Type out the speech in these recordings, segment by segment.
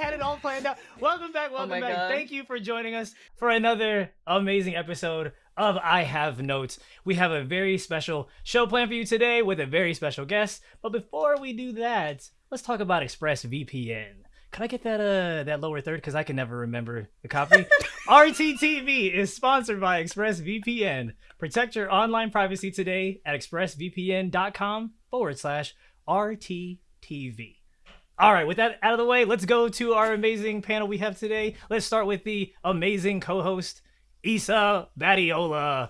had it all planned out. Welcome back. Welcome my back. God. Thank you for joining us for another amazing episode of I Have Notes. We have a very special show planned for you today with a very special guest. But before we do that, let's talk about ExpressVPN. Can I get that uh that lower third? Because I can never remember the copy. RTTV is sponsored by ExpressVPN. Protect your online privacy today at expressvpn.com forward slash RTTV. All right, with that out of the way, let's go to our amazing panel we have today. Let's start with the amazing co-host, Isa Badiola.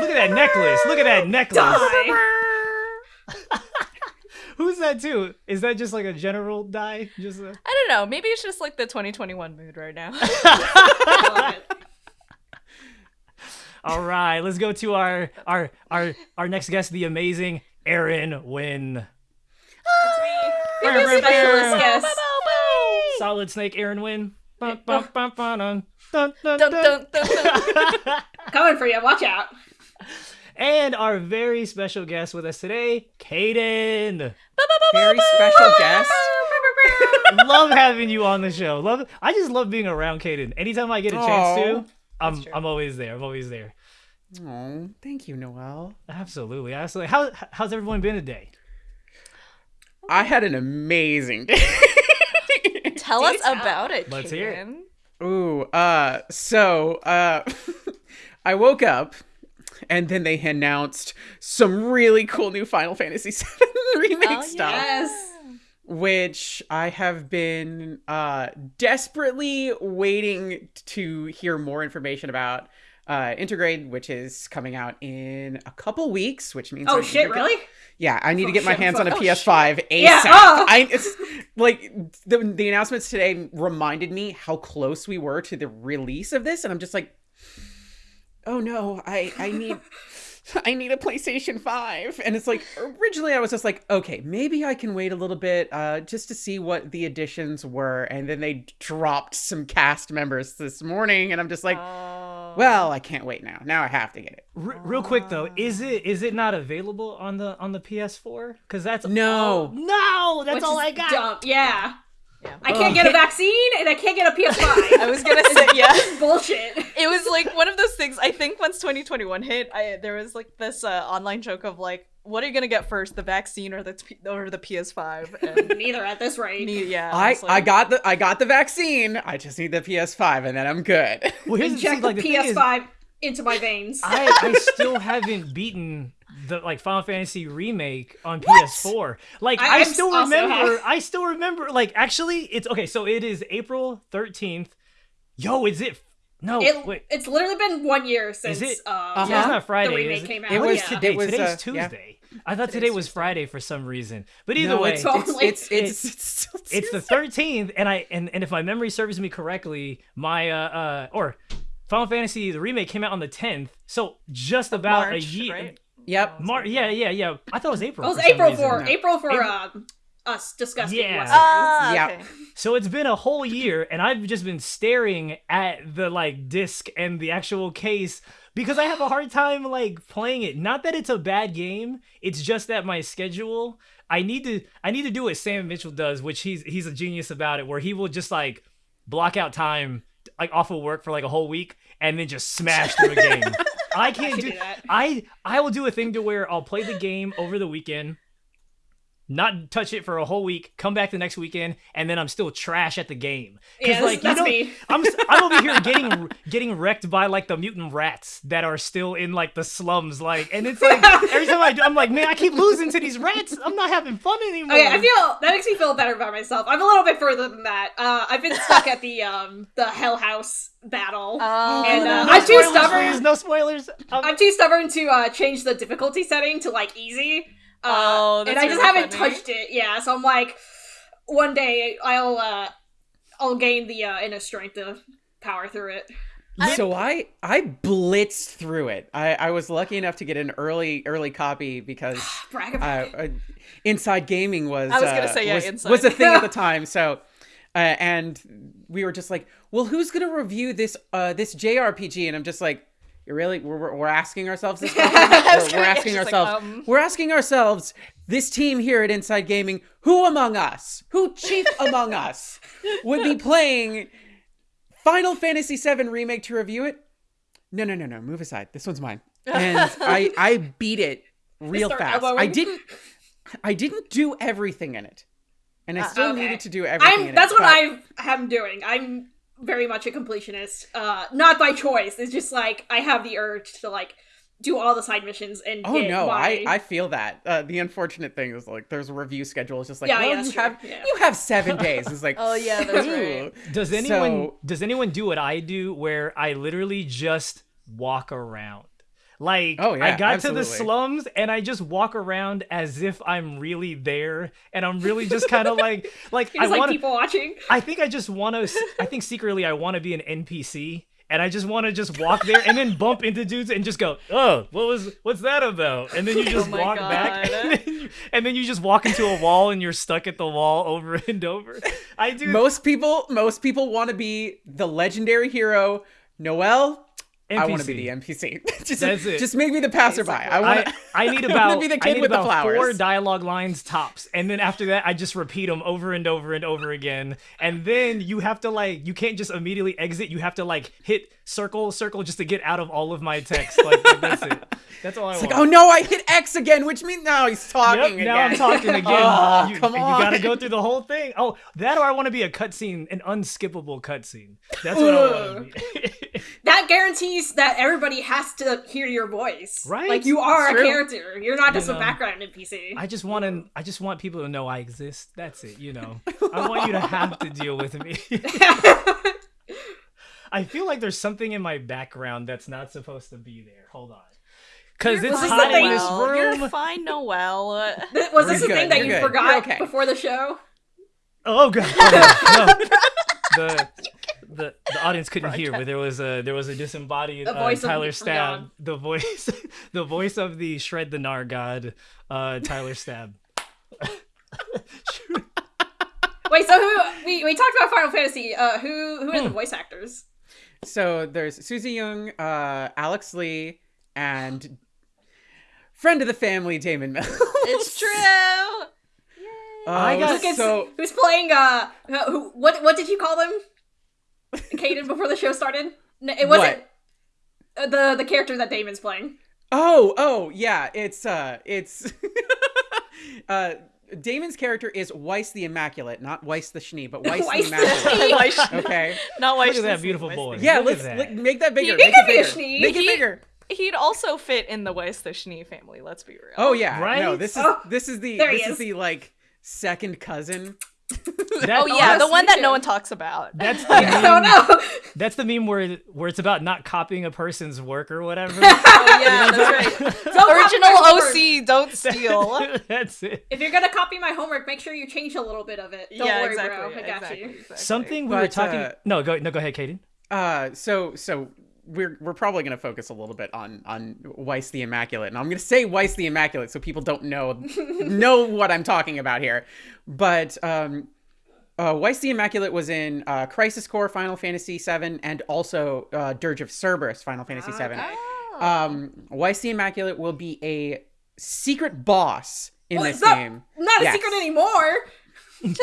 Look at that necklace. Look at that necklace. Who's that too? Is that just like a general die? Just a... I don't know. Maybe it's just like the 2021 mood right now. All right, let's go to our our our our next guest, the amazing Aaron Wynn. We have a specialist guest. Solid Snake Aaron Wynn. Bum, bum, bum, bum, dun, dun, dun, Dun, dun. dun, dun, dun. Coming for you. Watch out. And our very special guest with us today, Kaden. Very special guest. love having you on the show. Love I just love being around Kaden. Anytime I get a chance to, I'm I'm always there. I'm always there. Oh, thank you, Noel. Absolutely. Absolutely. How how's everyone been today? I had an amazing day. Tell us tell. about it. Let's hear it. Kaden. Ooh, uh, so, uh, I woke up and then they announced some really cool new Final Fantasy VII remake Oh, stuff, Yes. which I have been, uh, desperately waiting to hear more information about. Uh, Intergrade, which is coming out in a couple weeks, which means Oh shit! to get- Really? Yeah, I need to Oh, get my shit, hands on a oh, PS5 ASAP. Yeah, oh. I it's like the the announcements today reminded me how close we were to the release of this, and I'm just like, oh no, I I need. I need a PlayStation 5. And it's like, originally I was just like, okay, maybe I can wait a little bit uh, just to see what the additions were. And then they dropped some cast members this morning. And I'm just like, Oh. Well, I can't wait now. Now I have to get it. R- real quick though, is it is it not available on the on the PS4? Because that's No. all- no, that's Which all I got. Dumb. Yeah. Yeah. I can't get a vaccine and I can't get a PS5. I was gonna say yeah. Bullshit. It was like one of those things. I think once 2021 hit, I there was like this uh, online joke of like, what are you gonna get first, the vaccine or the P- or the PS5? Neither at this rate. me, yeah, I, was I got the I got the vaccine. I just need the PS5 and then I'm good. Well, here's the, Inject the like, the PS5 into my veins. I, I still haven't beaten the like Final Fantasy remake on PS4. Like I, I- still remember. have- I still remember. Like actually, it's okay. So it is April thirteenth. Yo, is it? No, It, wait. it's literally been one year since it- uh, Uh-huh. So it's not Friday. the is remake it? came out. It was yeah. today? It was, Today's uh, yeah. Tuesday. I thought today was Friday for some reason. But either no, way, it's, So, it's, it's, it's, it's, still it's the 13th and i and, and if my memory serves me correctly my uh uh or final fantasy the remake came out on the 10th so just about March, a year right? Yep. Mar- yeah yeah yeah i thought it was april It was for April reason. for April for April- um, us disgusting Yeah. Westerners. Ah, Yeah. okay. so it's been a whole year and i've just been staring at the like disc and the actual case because i have a hard time like playing it not that it's a bad game it's just that my schedule i need to i need to do what sam mitchell does which he's he's a genius about it where he will just like block out time like off of work for like a whole week and then just smash through a game i can't can do, do that. i i will do a thing to where i'll play the game over the weekend not touch it for a whole week, come back the next weekend, and then I'm still trash at the game. Yeah, that's- that's me. I'm I'm over here getting getting wrecked by like the mutant rats that are still in like the slums, like, and it's like every time I do, I'm like, man, I keep losing to these rats. I'm not having fun anymore. Okay, I feel that makes me feel better about myself. I'm a little bit further than that. Uh, I've been stuck at the um the Hell House battle, Oh, and uh, no I'm too stubborn. please, no spoilers. Um, I'm too stubborn to uh, change the difficulty setting to like easy. Uh, Oh, and that's I just really haven't funny. touched it. Yeah, so I'm like, one day I'll uh, I'll gain the uh, inner strength to power through it. So I I blitzed through it. I, I was lucky enough to get an early early copy because Brag uh, uh, Inside Gaming was I was gonna uh, say, yeah, was, Inside. was a thing at the time. So uh, and we were just like, well, who's gonna review this uh this JRPG? And I'm just like, You really we're, we're- asking ourselves this question. we're, we're asking just like, ourselves. um. We're asking ourselves. This team here at Inside Gaming, who among us, who chief among us, would be playing Final Fantasy VII remake to review it? No, no, no, no. Move aside. This one's mine. And I I beat it real fast. I didn't I didn't do everything in it. And I Uh, still okay. needed to do everything I'm. it. That's what but- I am doing. I'm very much a completionist. Uh, not by choice. It's just like I have the urge to like do all the side missions and. Oh no, my... I I feel that. Uh, the unfortunate thing is like there's a review schedule. It's just like, Yeah, well, yeah, you true. have Yeah. you have seven days. It's like, Oh, yeah, that's right. Does anyone So- does anyone do what I do where I literally just walk around? Like Oh, yeah, I got to the slums and I just walk around as if I'm really there and I'm really just kind of like like I just like want people watching. I think I just want to I think secretly I want to be an NPC and I just want to just walk there and then bump into dudes and just go, "Oh, what was what's that about?" And then you just Oh walk back and then, you, and then you just walk into a wall and you're stuck at the wall over and over. I do most people most people want to be the legendary hero Noel. I want to be the NPC. just That's it. just make me the passerby. I want I, I need about be the I need with the about four dialogue lines tops, and then after that, I just repeat them over and over and over again. And then you have to like you can't just immediately exit. You have to like hit circle circle just to get out of all of my text. Like, like, that's it. That's all I It's want. like, oh no, I hit X again, which means now he's Yep, talking again. now I'm talking again. Oh, you, come on. You gotta go through the whole thing. Oh, that or I want to be a cutscene, an unskippable cutscene. That's what I want to be. That guarantees that everybody has to hear your voice. Right? Like you are It's a true. character. You're not just You a know. background NPC. I just want to. I just want people to know I exist. That's it. You know. I want you to have to deal with me. I feel like there's something in my background that's not supposed to be there. Hold on. Cause it's fine, hot in Noel. this room. You're fine, Noel. Th- Was this You're the thing that you're you good. forgot okay. before the show? Oh god. Oh, no. The the the audience couldn't hear, but there was a there was a disembodied The uh, voice of- Tyler from Stab. God. The voice the voice of the Shred the Gnar god, uh, Tyler Stab. Wait, so who we, we talked about Final Fantasy? Uh, who who are Hmm. the voice actors? So there's Suzie Yeung, uh, Aleks Le, and friend of the family, Damon Mills. It's true. Oh, I got- Who gets- so who's playing? Uh, who? What? What did you call them? Caden before the show started. No, it wasn't uh, the the character that Damon's playing. Oh, oh, yeah. It's uh it's uh Damon's character is Weiss the Immaculate, not Weiss the Schnee, but Weiss, Weiss the the Immaculate. Why sh- okay. Not Weiss. Look at that beautiful same boy. Weiss Yeah, let's that. make that bigger. He make could it be a bigger. Schnee. Make it He- bigger. He'd also fit in the Weiss the Schnee family. Let's be real. Oh yeah. Right? No, this is Oh, this is the this is. is. the like second cousin. That- Oh yeah, yes, the one that no one talks about. That's the I don't meme, know. that's the meme where where it's about not copying a person's work or whatever. Oh yeah, that's right. Don't Original. OC, don't steal. that's it. If you're gonna copy my homework, make sure you change a little bit of it. Don't yeah, worry, exactly. bro. I got exactly, you. exactly. Something we were talking. uh, no, go no, go ahead, Kaden. Uh so so we're we're probably gonna focus a little bit on on Weiss the Immaculate, and I'm gonna say Weiss the Immaculate so people don't know know what I'm talking about here. But um, uh, Weiss the Immaculate was in uh, Crisis Core Final Fantasy VII and also uh, Dirge of Cerberus Final Fantasy VII. Okay. Oh. Um, Weiss the Immaculate will be a secret boss in Well, this not- game. Not a Yes. secret anymore.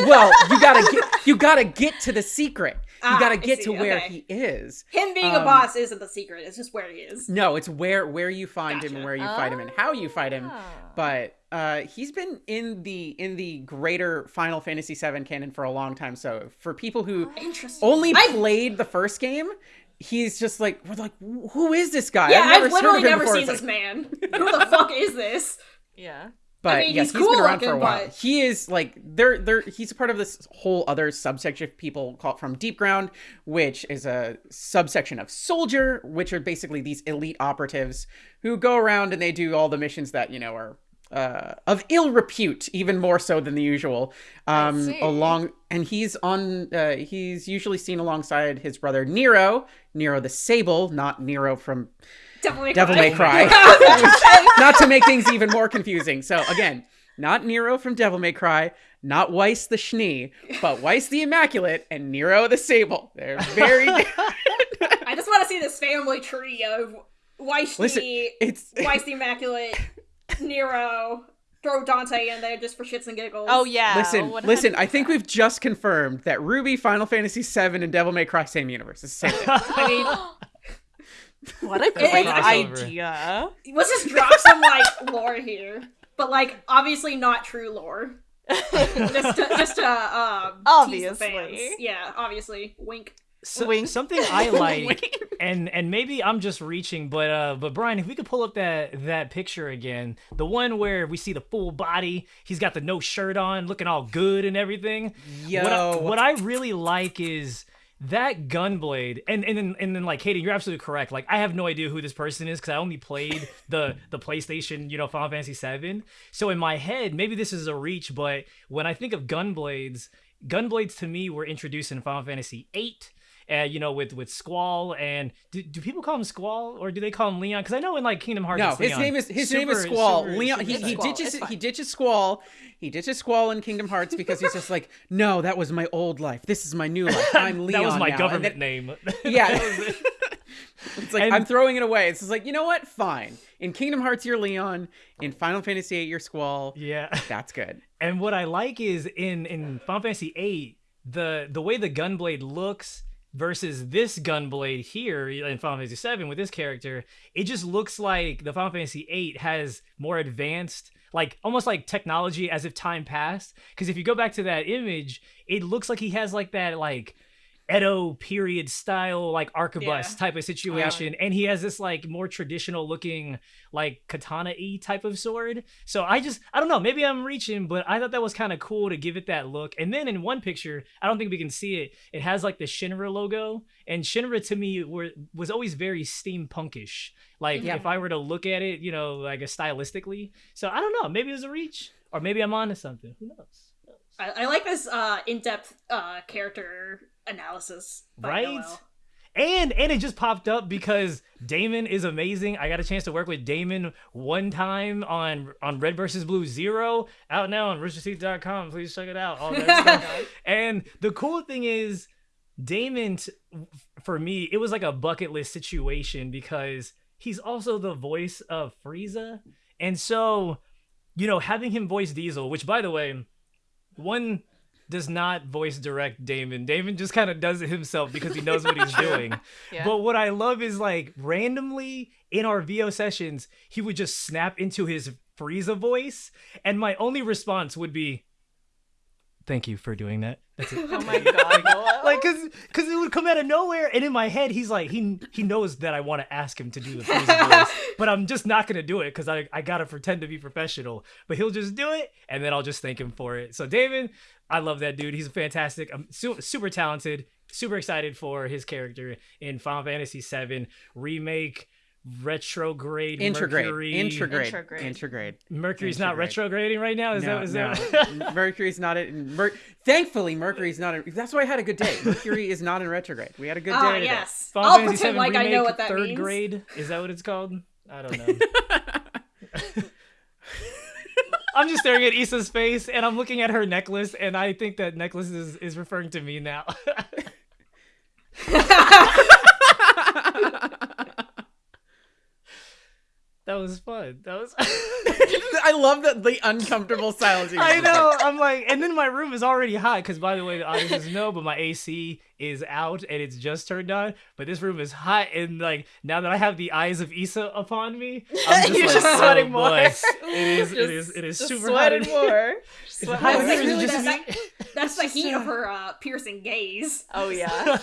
well, you gotta get you gotta get to the secret. You Ah, gotta get to where okay. he is. Him being a Um, boss isn't the secret. It's just where he is. No, it's where where you find him and where you fight him and how you fight him. Ah. But uh, he's been in the in the greater Final Fantasy VII canon for a long time. So for people who Interesting. only I- played the first game, he's just like we're like, who is this guy? Yeah, I've never I've literally never before." seen It's this man. Who the fuck is this? Yeah. But I mean, yes, he's he's been cool around for a while. but- He is like they're they're he's a part of this whole other subsection of people called from Deep Ground, which is a subsection of Soldier, which are basically these elite operatives who go around and they do all the missions that you know are uh, of ill repute, even more so than the usual. Um, along and he's on uh, he's usually seen alongside his brother Nero, Nero the Sable, not Nero from Devil May Devil Cry. May Cry. not to make things even more confusing. So again, not Nero from Devil May Cry, not Weiss the Schnee, but Weiss the Immaculate and Nero the Sable. They're very I just want to see this family tree of Weiss Listen, the It's Weiss the Immaculate, Nero, throw Dante in there just for shits and giggles. Oh yeah. listen, what listen. I think we've just confirmed that Ruby, Final Fantasy VII, and Devil May Cry same universe. It's the same. I mean, What a great idea. let's just drop some like lore here, but like obviously not true lore. Just to, just to um, tease the fans. Obviously. yeah, obviously. Wink. So- Wink. something I like, and and maybe I'm just reaching, but uh, but Brian, if we could pull up that that picture again, the one where we see the full body, he's got the no shirt on, looking all good and everything. Yo, What I, what I really like is that gunblade, and and then and then like Hayden, you're absolutely correct. Like I have no idea who this person is because I only played the the PlayStation, you know, Final Fantasy VII. So in my head, maybe this is a reach, but when I think of gunblades, gunblades to me were introduced in Final Fantasy VIII. Uh, you know, with with Squall and do, do people call him Squall or do they call him Leon? Because I know in like Kingdom Hearts, no, it's his Leon. name is his name is Squall. super- Leon. super He, he Squall, ditches he ditches Squall. He ditches Squall in Kingdom Hearts because he's just like, no, that was my old life. This is my new life. I'm Leon. that was my now." Government then- name. Yeah. That was it. It's like And- I'm throwing it away. It's just like you know what? Fine. In Kingdom Hearts, you're Leon. In Final Fantasy VIII, you're Squall. yeah. That's good. And what I like is in in Final Fantasy VIII, the the way the gunblade looks versus this gunblade here in Final Fantasy VII with this character, it just looks like the Final Fantasy VIII has more advanced, like almost like technology as if time passed. Because if you go back to that image, it looks like he has like that like Edo period style like arquebus Yeah. type of situation, and he has this like more traditional looking like katana y type of sword. So I just I don't know, maybe I'm reaching, but I thought that was kind of cool to give it that look. And then in one picture, I don't think we can see it. It has like the Shinra logo, and Shinra to me were was always very steampunkish. Like Yeah. if I were to look at it, you know, like a stylistically. So I don't know, maybe it was a reach, or maybe I'm onto something. Who knows? Who knows? I, I like this uh, in-depth uh, character analysis. Right? And and it just popped up because Damon is amazing. I got a chance to work with Damon one time on on Red versus Blue Zero out now on roosterteeth.com. Please check it out. All that stuff. And the cool thing is Damon t- for me, it was like a bucket list situation because he's also the voice of Frieza. And so, you know, having him voice Diesel, which by the way, one does not voice direct Damon. Damon just kind of does it himself because he knows what he's doing. Yeah. But what I love is like randomly in our VO sessions, he would just snap into his Frieza voice, and my only response would be, "Thank you for doing that." That's it. oh my god. Like, cause, cause it would come out of nowhere, and in my head, he's like, he he knows that I want to ask him to do the voice, but I'm just not gonna do it because I I gotta pretend to be professional. But he'll just do it, and then I'll just thank him for it. So David, I love that dude. He's a fantastic. I'm su- super talented. Super excited for his character in Final Fantasy VII remake. Retrograde Intrograde. Mercury. Intrograde. Intrograde. Intrograde. Mercury's not retrograding right now. Is no, that is no. that? Mercury's not in. Mer- Thankfully, Mercury's not in. That's why I had a good day. Mercury is not in retrograde. We had a good day. Ah, today. yes. Final I'll Fantasy pretend VII like I know what that third means. grade. Is that what it's called? I don't know. I'm just staring at Issa's face and I'm looking at her necklace and I think that necklace is, is referring to me now. that was fun. That was I love that the uncomfortable silence. I know. I'm like, and then my room is already hot because, by the way, the audience doesn't know, but my AC is out and it's just turned on. But this room is hot, and like now that I have the eyes of Issa upon me, I'm just You're like, just oh, sweating more. boy. It is. it is. It is super hot. in sweating here. more. Sweat it hot more. here? Is it Really, just that- me? That's the heat of her uh, piercing gaze. Oh yeah.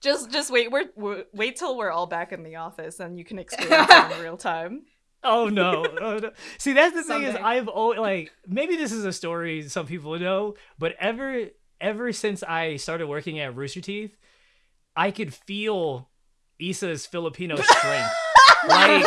Just just wait. We're, we're wait till we're all back in the office and you can experience it in real time. Oh no. oh no! See, that's the thing is, I've always like maybe this is a story some people know, but ever ever since I started working at Rooster Teeth, I could feel Issa's Filipino strength. like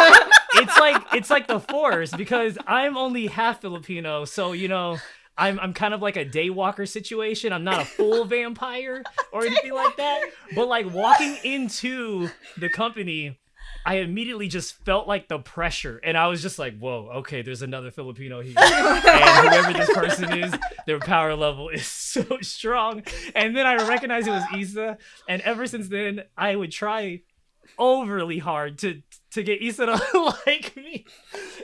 it's like it's like the force because I'm only half Filipino, so you know. I'm, I'm kind of like a daywalker situation. I'm not a full vampire or anything like that. But like walking into the company, I immediately just felt like the pressure, and I was just like, "Whoa, okay, there's another Filipino here, and whoever this person is, their power level is so strong." And then I recognized it was Isa, and ever since then, I would try overly hard to to get Issa to like me,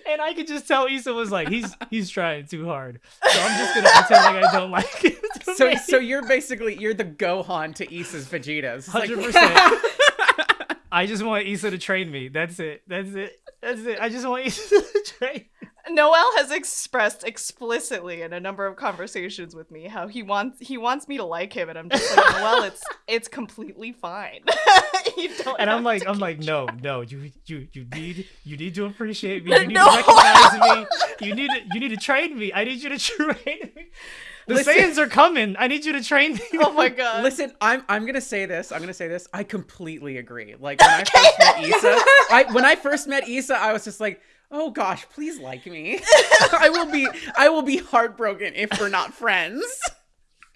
and I could just tell Issa was like, he's he's trying too hard. So I'm just gonna pretend like I don't like it. So so you're basically you're the Gohan to Issa's Vegetas. Like, hundred percent. I just want Issa to train me. That's it. That's it. That's it. I just want Issa to train. Noel has expressed explicitly in a number of conversations with me how he wants he wants me to like him, and I'm just like, Noel, it's it's completely fine. you don't And I'm like, I'm like, no, no, you, you, you need, you need to appreciate me. You need No. to recognize me. You need, to, you need to train me. I need you to train me. The Listen. Saiyans are coming. I need you to train me. Oh my god. Listen, I'm I'm gonna say this. I'm gonna say this. I completely agree. Like when I first met Issa, I when I first met Issa, I was just like, oh gosh, please like me. I will be I will be heartbroken if we're not friends.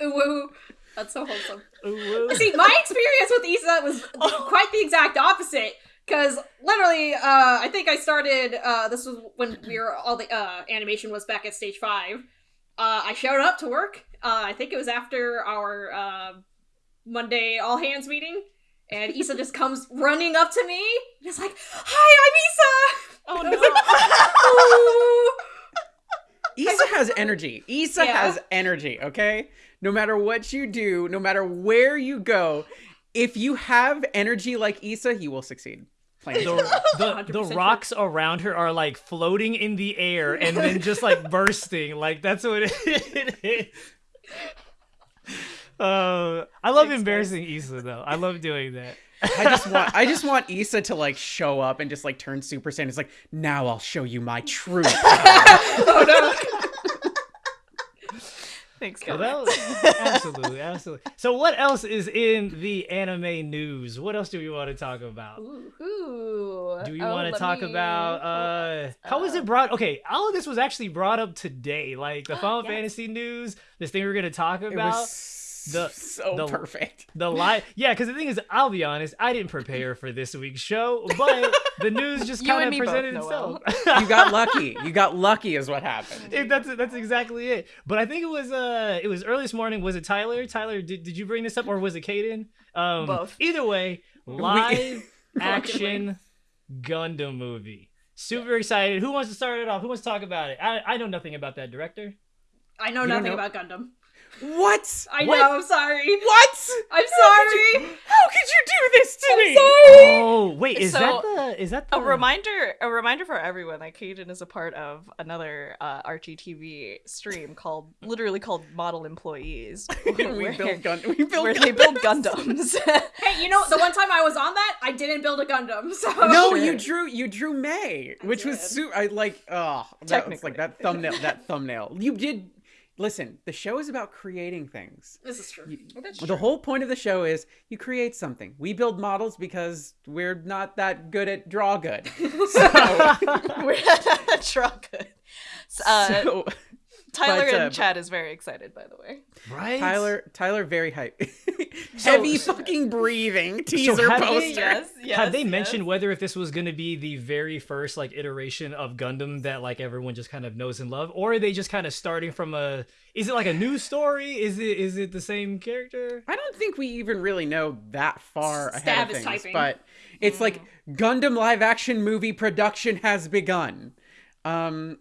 Ooh, woo. That's so wholesome. Ooh, See, my experience with Isa was quite the exact opposite. Because literally, uh, I think I started. Uh, this was when we were all the uh, animation was back at stage five. Uh, I showed up to work. Uh, I think it was after our uh, Monday all hands meeting, and Issa just comes running up to me. And is like, "Hi, oh I'm Issa." Oh, no. Issa has energy. Issa Yeah. has energy, okay? No matter what you do, no matter where you go, if you have energy like Issa, you will succeed. The, the, the 100% rocks around her are like floating in the air and then just like bursting. Like that's what it is. Uh, I love Thanks, embarrassing Issa though. I love doing that. I just want I just want Issa to like show up and just like turn Super Saiyan. It's like, now I'll show you my true power." oh no! Thanks, Well, guys. that was- absolutely, absolutely. So, what else is in the anime news? What else do we want to talk about? Ooh. Ooh. Do you Oh, want to talk me- about uh how was Uh, it brought? Okay, all of this was actually brought up today, like the Final Yes. Fantasy news. This thing we're gonna talk It about. was the- so the- perfect. The live, yeah, because the thing is, I'll be honest, I didn't prepare for this week's show, but the news just kind of me both, presented itself. You got lucky. You got lucky is what happened. If that's that's exactly it. But I think it was uh it was early this morning. Was it Tyler? Tyler, did, did you bring this up or was it Caden? Um, Both. Either way, live action Gundam movie. Super excited. Who wants to start it off? Who wants to talk about it? I, I know nothing about that director. I know You nothing know- about Gundam. What? I What? know. I'm sorry. What? I'm How could sorry. you- How could you do this to me? Oh wait, is So, that the is that the A reminder, a reminder for everyone that Caden is a part of another uh, RTTV stream called, literally called Model Employees, we where, build gun. We build where gun- they build Gundams. Hey, you know the one time I was on that, I didn't build a Gundam. So No, you drew you drew May, which was did. su- I like. Oh, that was Technically. like that thumbnail. That thumbnail. You did. Listen, the show is about creating things. This is true. That's The whole point of the show is you create something. We build models because we're not that good at draw good. So, We're not truck. Uh, so Tyler but, uh, and Chad is very excited, by the way. right? Tyler, Tyler, very hype. So- Heavy fucking breathing teaser have they- poster. Yes, yes. Have they yes. mentioned whether if this was going to be the very first like iteration of Gundam that like everyone just kind of knows and love, or are they just kind of starting from a? Is it like a new story? Is it is it the same character? I don't think we even really know that far Stab ahead of is things, typing. but it's like Gundam live action movie production has begun. Um,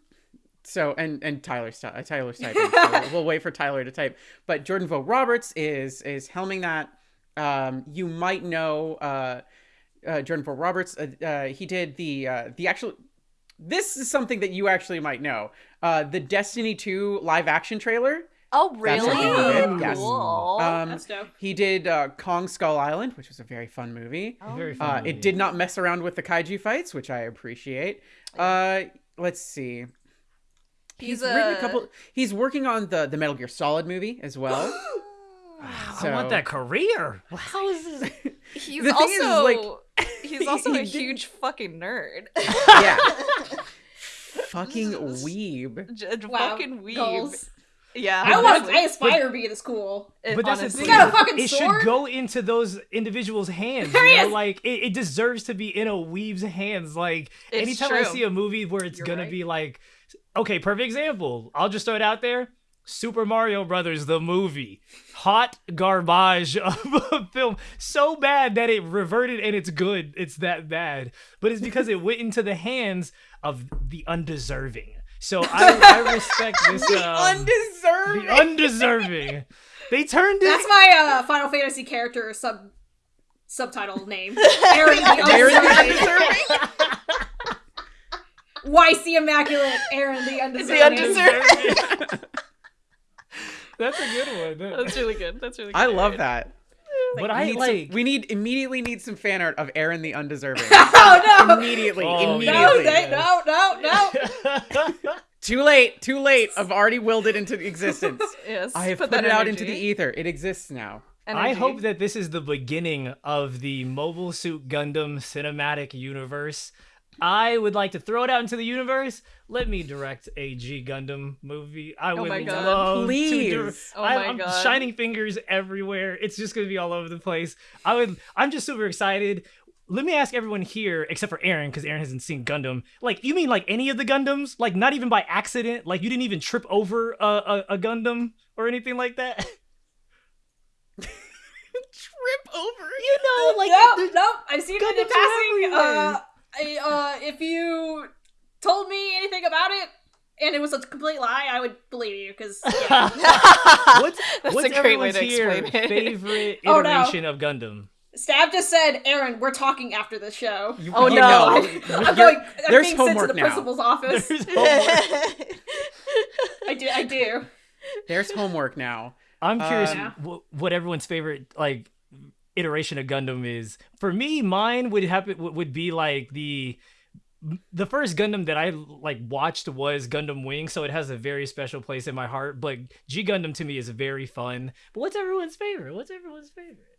so and and Tyler's uh, Tyler's typing. so we'll- we'll wait for Tyler to type. But Jordan Vogt Roberts is is helming that. Um, you might know uh, uh, Jordan Vogt Roberts. Uh, uh, he did the uh, the actual. This is something that you actually might know. Uh, the Destiny 2 live action trailer. Oh, That's really? something he did, yes. Cool. Um, That's dope. he did uh, Kong Skull Island, which was a very fun movie. Oh, Very Uh, fun. it did not mess around with the kaiju fights, which I appreciate. Uh, let's see. He's written a a- couple. He's working on the the Metal Gear Solid movie as well. Ah, I want that career. How is this? He's The thing is, also like, he's also he a did- huge fucking nerd. yeah, fucking weeb. J- Wow. fucking weeb. Goals. Yeah. I want. honestly. I aspire to be this cool. It- But that's the honestly. thing. Got a fucking it sword? should go into those individuals' hands. There You know, is. like it, it deserves to be in a weave's hands. Like It's anytime I see a movie where it's You're gonna right. be like, okay, perfect example. I'll just throw it out there. Super Mario Brothers the movie. Hot garbage of a film. So bad that it reverted and it's good. It's that bad. But it's because it went into the hands of the undeserving. So I, I respect this. The um, undeserved. the undeserving. They turned it. That's my uh, Final Fantasy character sub subtitle name. Aaron the Aaron the Undeserving. YC Immaculate Aaron the Undeserving. Undeserving. That's a good one. That's really good. That's really good. I love that. But I need, like. some, we need immediately need some fan art of Aaron the undeserving. Oh no! immediately, Oh, immediately. No, yes. they, no, no, no! Too late, too late. I've already willed it into existence. Yes. I have put, that it out into the ether. It exists now. I hope that this is the beginning of the Mobile Suit Gundam cinematic universe. I would like to throw it out into the universe. Let me direct a G Gundam movie. I would my God. love to do. Please. Oh I, my I'm God. shining fingers everywhere. It's just gonna be all over the place. I would. I'm just super excited. Let me ask everyone here, except for Aaron, because Aaron hasn't seen Gundam. Like, you mean like any of the Gundams? Like, not even by accident? Like, you didn't even trip over a, a, a Gundam or anything like that? Trip over. you know, like nope, no, I've seen it in Gundams are passing. Uh, I, uh, if you told me anything about it and it was a complete lie, I would believe you because yeah. what's That's what's a great way everyone's to here explain it. favorite Oh, no. iteration of Gundam? Stab just said, "Aaron, we're talking after the show." You- Oh, you no. know, I'm going. I'm there's being sent to homework the now. principal's office. There's homework. I do. I do. There's homework now. I'm curious Um, wh- what everyone's favorite like iteration of Gundam is. For me, mine would happen would be like the the first Gundam that I like watched was Gundam Wing, so it has a very special place in my heart. But G Gundam to me is very fun. But what's everyone's favorite? What's everyone's favorite?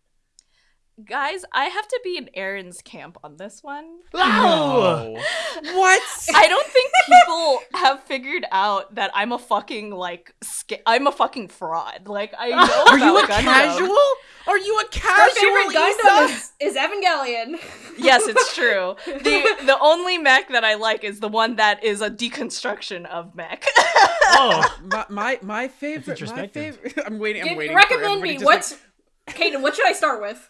Guys, I have to be in Aaron's camp on this one. Wow! No. what? I don't think people have figured out that I'm a fucking like sca- I'm a fucking fraud. Like I know Are you a Gundam. casual? Are you a Her casual? favorite Issa? Gundam is, is Evangelion. Yes, it's true. the The only mech that I like is the one that is a deconstruction of mech. Oh, my my, my favorite. My favorite. I'm waiting. I'm Give- waiting. for recommend everybody me to what's. just, Kaden, what should I start with?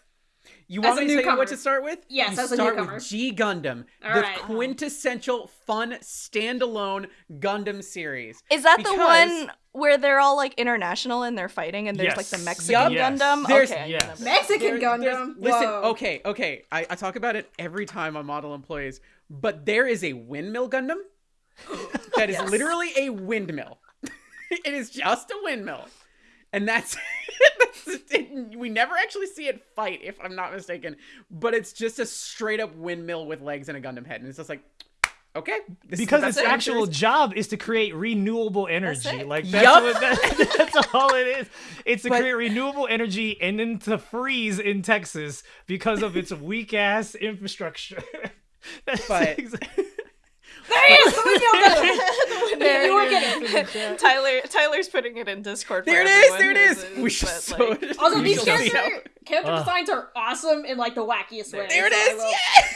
Like- you as want a me to tell you what to start with? Yes, you as a start newcomer. with G Gundam, All the right. quintessential fun standalone Gundam series. is that the one where they're all like international and they're fighting and there's like the Mexican Yup. Gundam? Yes. Okay, Yes. Mexican There- Gundam. Listen, okay, okay. I, I talk about it every time on model employees, but there is a windmill Gundam that is Yes. literally a windmill. it is just a windmill. And that's, that's it, we never actually see it fight, if I'm not mistaken. But it's just a straight up windmill with legs and a Gundam head, and it's just like, okay, this because its actual series. job is to create renewable energy. it. Like that's Yup. what that, that's all it is. It's to But- create renewable energy and then to freeze in Texas because of its weak ass infrastructure. That's But- exa- There he is. The windmill Gundam. There You were it. Tyler Tyler's putting it in Discord. for There it is, there it who is. isn't, We should but, so like, Also, You these shall character character Ugh. designs are awesome in like the wackiest way. There it so I is, will!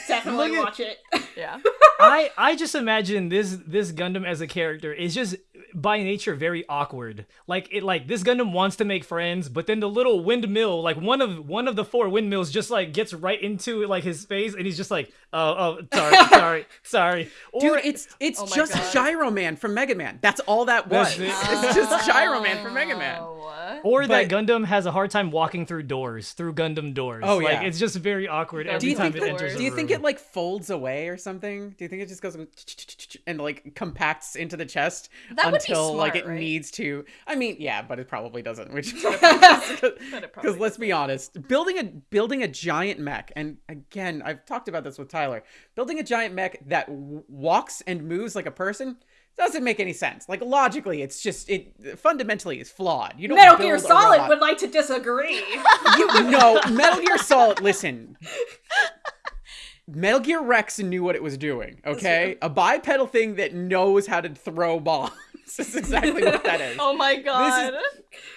Definitely at- watch it. yeah. I I just imagine this this Gundam as a character is just by nature very awkward. Like it like this Gundam wants to make friends, but then the little windmill, like one of one of the four windmills just like gets right into like his face and he's just like, "Oh, oh, sorry, sorry, sorry." Or Dude, it's it's Oh just God. Gyro Man from Mega Man. That's all that was. It. It's just oh. Gyro Man from Mega Man. Oh, what? Or that Gundam has a hard time walking through doors, through Gundam doors. Oh, like yeah. it's just very awkward Do every you time think it that- enters. Do you think room. it like folds away or something? Do you think it just goes and like compacts into the chest That until like it right? needs to? I mean, yeah, but it probably doesn't. Which because let's be honest, building a building a giant mech, and again, I've talked about this with Tyler. Building a giant mech that w- walks and moves like a person doesn't make any sense. Like logically, it's just it fundamentally is flawed. You don't Metal Gear Solid would like to disagree. you no Metal Gear Solid. Listen, Metal Gear Rex knew what it was doing. Okay, a bipedal thing that knows how to throw bombs. Is exactly what that is. Oh my god.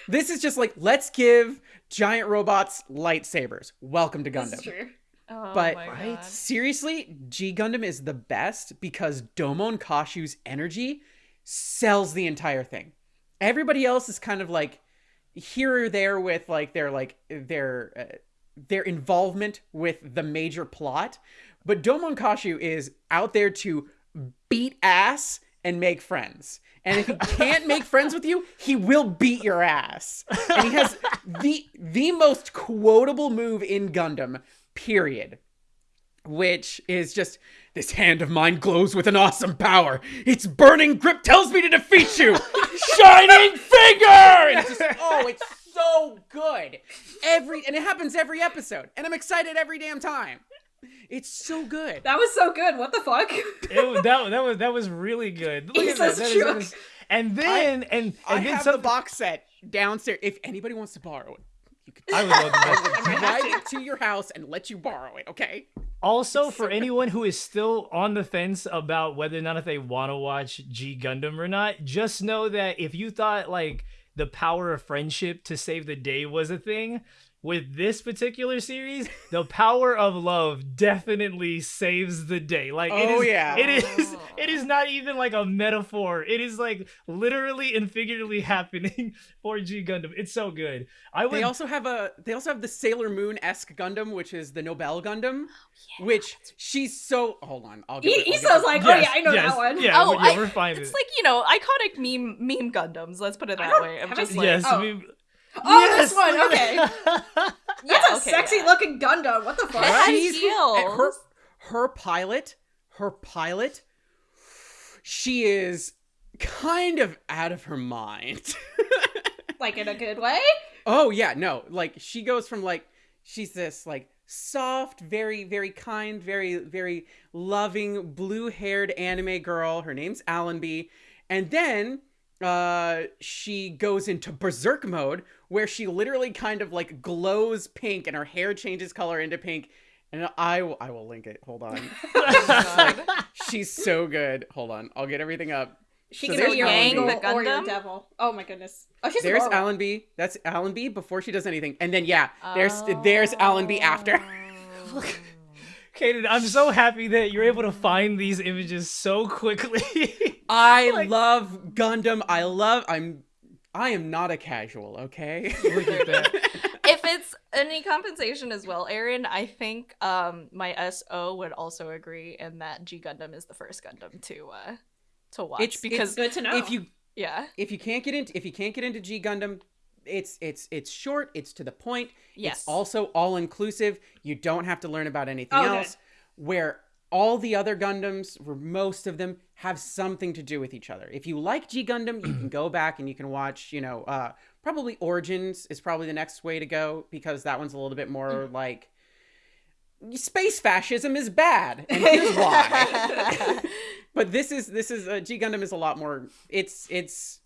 This is just like let's give giant robots lightsabers. Welcome to This is Gundam. true. Oh But my Right? God. seriously, G Gundam is the best because Domon Kasshu's energy sells the entire thing. everybody else is kind of like here or there with like their like their uh, their involvement with the major plot but Domon Kasshu is out there to beat ass and make friends and if he can't make friends with you he will beat your ass and he has the the most quotable move in Gundam period which is just this hand of mine glows with an awesome power. Its burning grip tells me to defeat you. Shining finger. It's just, oh, it's so good. Every and it happens every episode, and I'm excited every damn time. It's so good. That was so good. What the fuck? It, that, that was that was really good. Look He's at that. so That is- that shook. is- and then and and I then have some, the box set downstairs. If anybody wants to borrow it, you could I would love I that. will drive it to your house and let you borrow it. Okay. Also, for anyone who is still on the fence about whether or not if they want to watch G Gundam or not, just know that if you thought like the power of friendship to save the day was a thing, with this particular series, the power of love definitely saves the day. Like it Oh, is, yeah. it is, oh. it is not even like a metaphor. It is like literally and figuratively happening for G Gundam. It's so good. I would They also have a they also have the Sailor Moon esque Gundam, which is the Nobel Gundam, oh, which she's so hold on. I'll get He, it, I'll he get it. like, oh Yes, yeah, I know yes, that one. Yeah, Oh, we're, yeah, I- we're fine. It's with like you know iconic meme meme Gundams. Let's put it that don't- way. I'm just like, yes, oh. we- Oh, yes, this one. Okay, that. yeah, that's a okay, sexy yeah. looking Gundam. What the fuck? It has She's- heels. her her pilot, her pilot, she is kind of out of her mind. Like in a good way? oh yeah, no, like she goes from like she's this like soft, very very kind, very very loving blue-haired anime girl. Her name's Allenby, and then uh she goes into berserk mode where she literally kind of like glows pink and her hair changes color into pink and I will I will link it. Hold on. God. She's so good. Hold on. I'll get everything up. She So can be your Yang, angel the or your devil. Oh my goodness. Oh, she's There's adorable. Allenby. That's Allenby before she does anything. And then yeah, there's there's Allenby after. Kaden, I'm so happy that you're able to find these images so quickly. I Like- love Gundam. I love I'm I am not a casual, okay? Look at that. if it's any compensation as well, Aaron, I think um my SO would also agree in that G Gundam is the first Gundam to uh to watch It's- because Good to know. if you yeah if you can't get into if you can't get into G Gundam, it's it's it's short, it's to the point. yes It's also all inclusive. You don't have to learn about anything Oh, good. else. Where all the other Gundams, or most of them, have something to do with each other. If you like G Gundam, you can go back and you can watch, you know, uh, probably Origins is probably the next way to go because that one's a little bit more Mm. like space fascism is bad, and here's why. but this is this is uh, G Gundam is a lot more. It's it's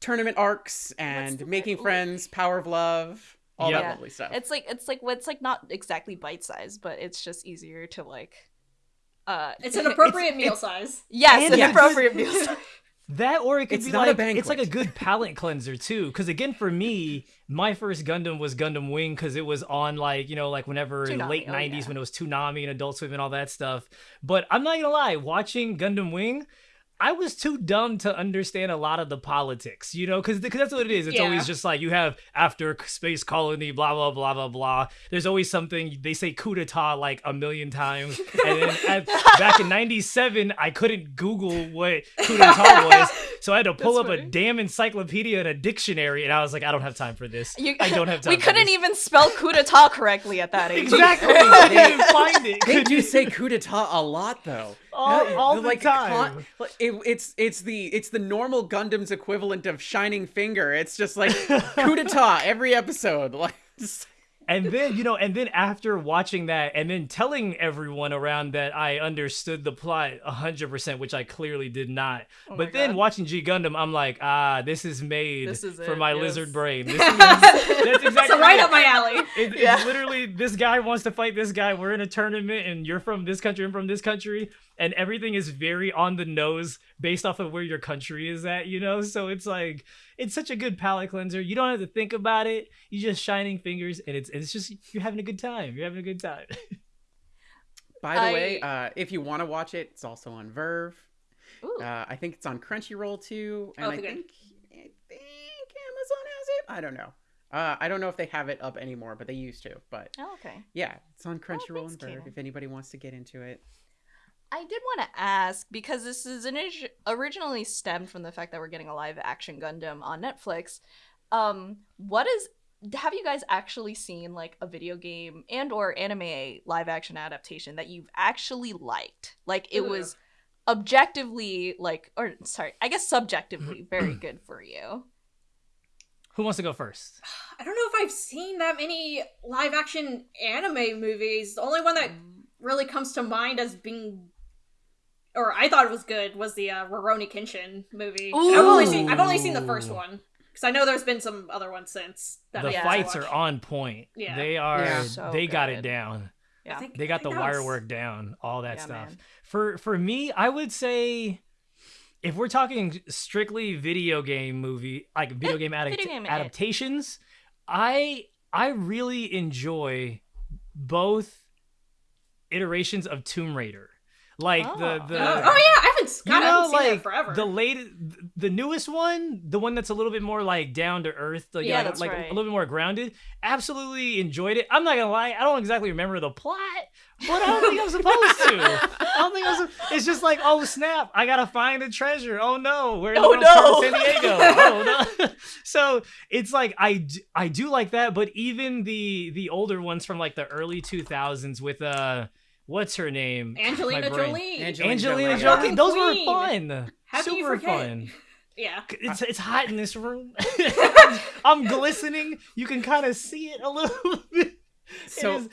tournament arcs and making word? friends, power of love, all Yeah. that lovely stuff. it's like it's like well, it's like not exactly bite size, but it's just easier to like uh it's an appropriate meal size. yes And an yes. appropriate meal size. That or it could It's be not a like it's like a good palate cleanser too. Because again, for me, my first Gundam was Gundam Wing because it was on like you know like whenever Toonami, late oh, '90s yeah. when it was Toonami and Adult Swim and all that stuff. But I'm not gonna lie, watching Gundam Wing. I was too dumb to understand a lot of the politics, you know, because that's what it is. It's Yeah. always just like you have after space colony, blah blah blah blah blah. There's always something they say coup d'état like a million times, and then at, back in '97, I couldn't Google what coup d'état was, so I had to pull That's up a damn encyclopedia and a dictionary, and I was like, I don't have time for this. You- I don't have time. we for couldn't this. even spell coup d'etat correctly at that age exactly. I couldn't find it. They Couldn't do even- say coup d'état a lot, though. All- Yeah, all they're the time. con- like, it, it's it's the it's the normal Gundam's equivalent of Shining Finger. It's just like coup d'état every episode. Like, just- and then you know and then after watching that and then telling everyone around that i understood the plot 100% which i clearly did not Oh but then God. watching g gundam i'm like ah this is made This is for it, my yes. lizard brain this is, that's exactly So right it. up my alley. It- Yeah. It's literally this guy wants to fight this guy. We're in a tournament, and you're from this country and from this country, and everything is very on the nose based off of where your country is at. You know, so it's like it's such a good palate cleanser. You don't have to think about it. You just shining fingers, and it's it's just you're having a good time. You're having a good time. by the I- way, uh, if you want to watch it, it's also on VRV. Ooh. Uh, I think it's on Crunchyroll too, and Oh, I okay. think I think Amazon has it. I don't know. Uh, I don't know if they have it up anymore, but they used to. But Oh, okay. yeah, it's on Crunchyroll thanks, and VRV. If anybody wants to get into it. I did want to ask because this is initi- originally stemmed from the fact that we're getting a live action Gundam on Netflix. Um, what is have you guys actually seen like a video game and or anime live action adaptation that you've actually liked? Like it Ooh. was objectively like or sorry, I guess subjectively very good for you. Who wants to go first? I don't know if I've seen that many live action anime movies. The only one that really comes to mind as being or I thought it was good was the uh, Rurouni Kenshin movie. And I've only seen I've only seen the first one because I know there's been some other ones since. That the I Yeah. fights are on point. Yeah. They are. Yeah. So they got it down. Yeah. Think- They got the wire was- work down. All that Yeah, stuff. man. For for me, I would say. If we're talking strictly video game movie, like video game, adapt- video game, adaptations, I I really enjoy both iterations of Tomb Raider. Like the Oh. the Oh, oh, yeah, I haven't, you God, I know, haven't seen like that forever. the late, the newest one, the one that's a little bit more like down to earth, like, Yeah, like, that's like right. a little bit more grounded. Absolutely enjoyed it. I'm not gonna lie, I don't exactly remember the plot, but I don't think I'm supposed to. I don't think I'm. It's just like, oh snap, I gotta find the treasure. Oh no, we're in Oh, wrong part no. San Diego. oh no. so it's like I I do like that, but even the the older ones from like the early 2000s with uh. What's her name? Angelina Jolie. Angelina Angelina Jolie. Jolie. Those queen. were fun. How do you Super forget? fun. Yeah. It's it's hot in this room. I'm glistening. You can kind of see it a little bit. So- is-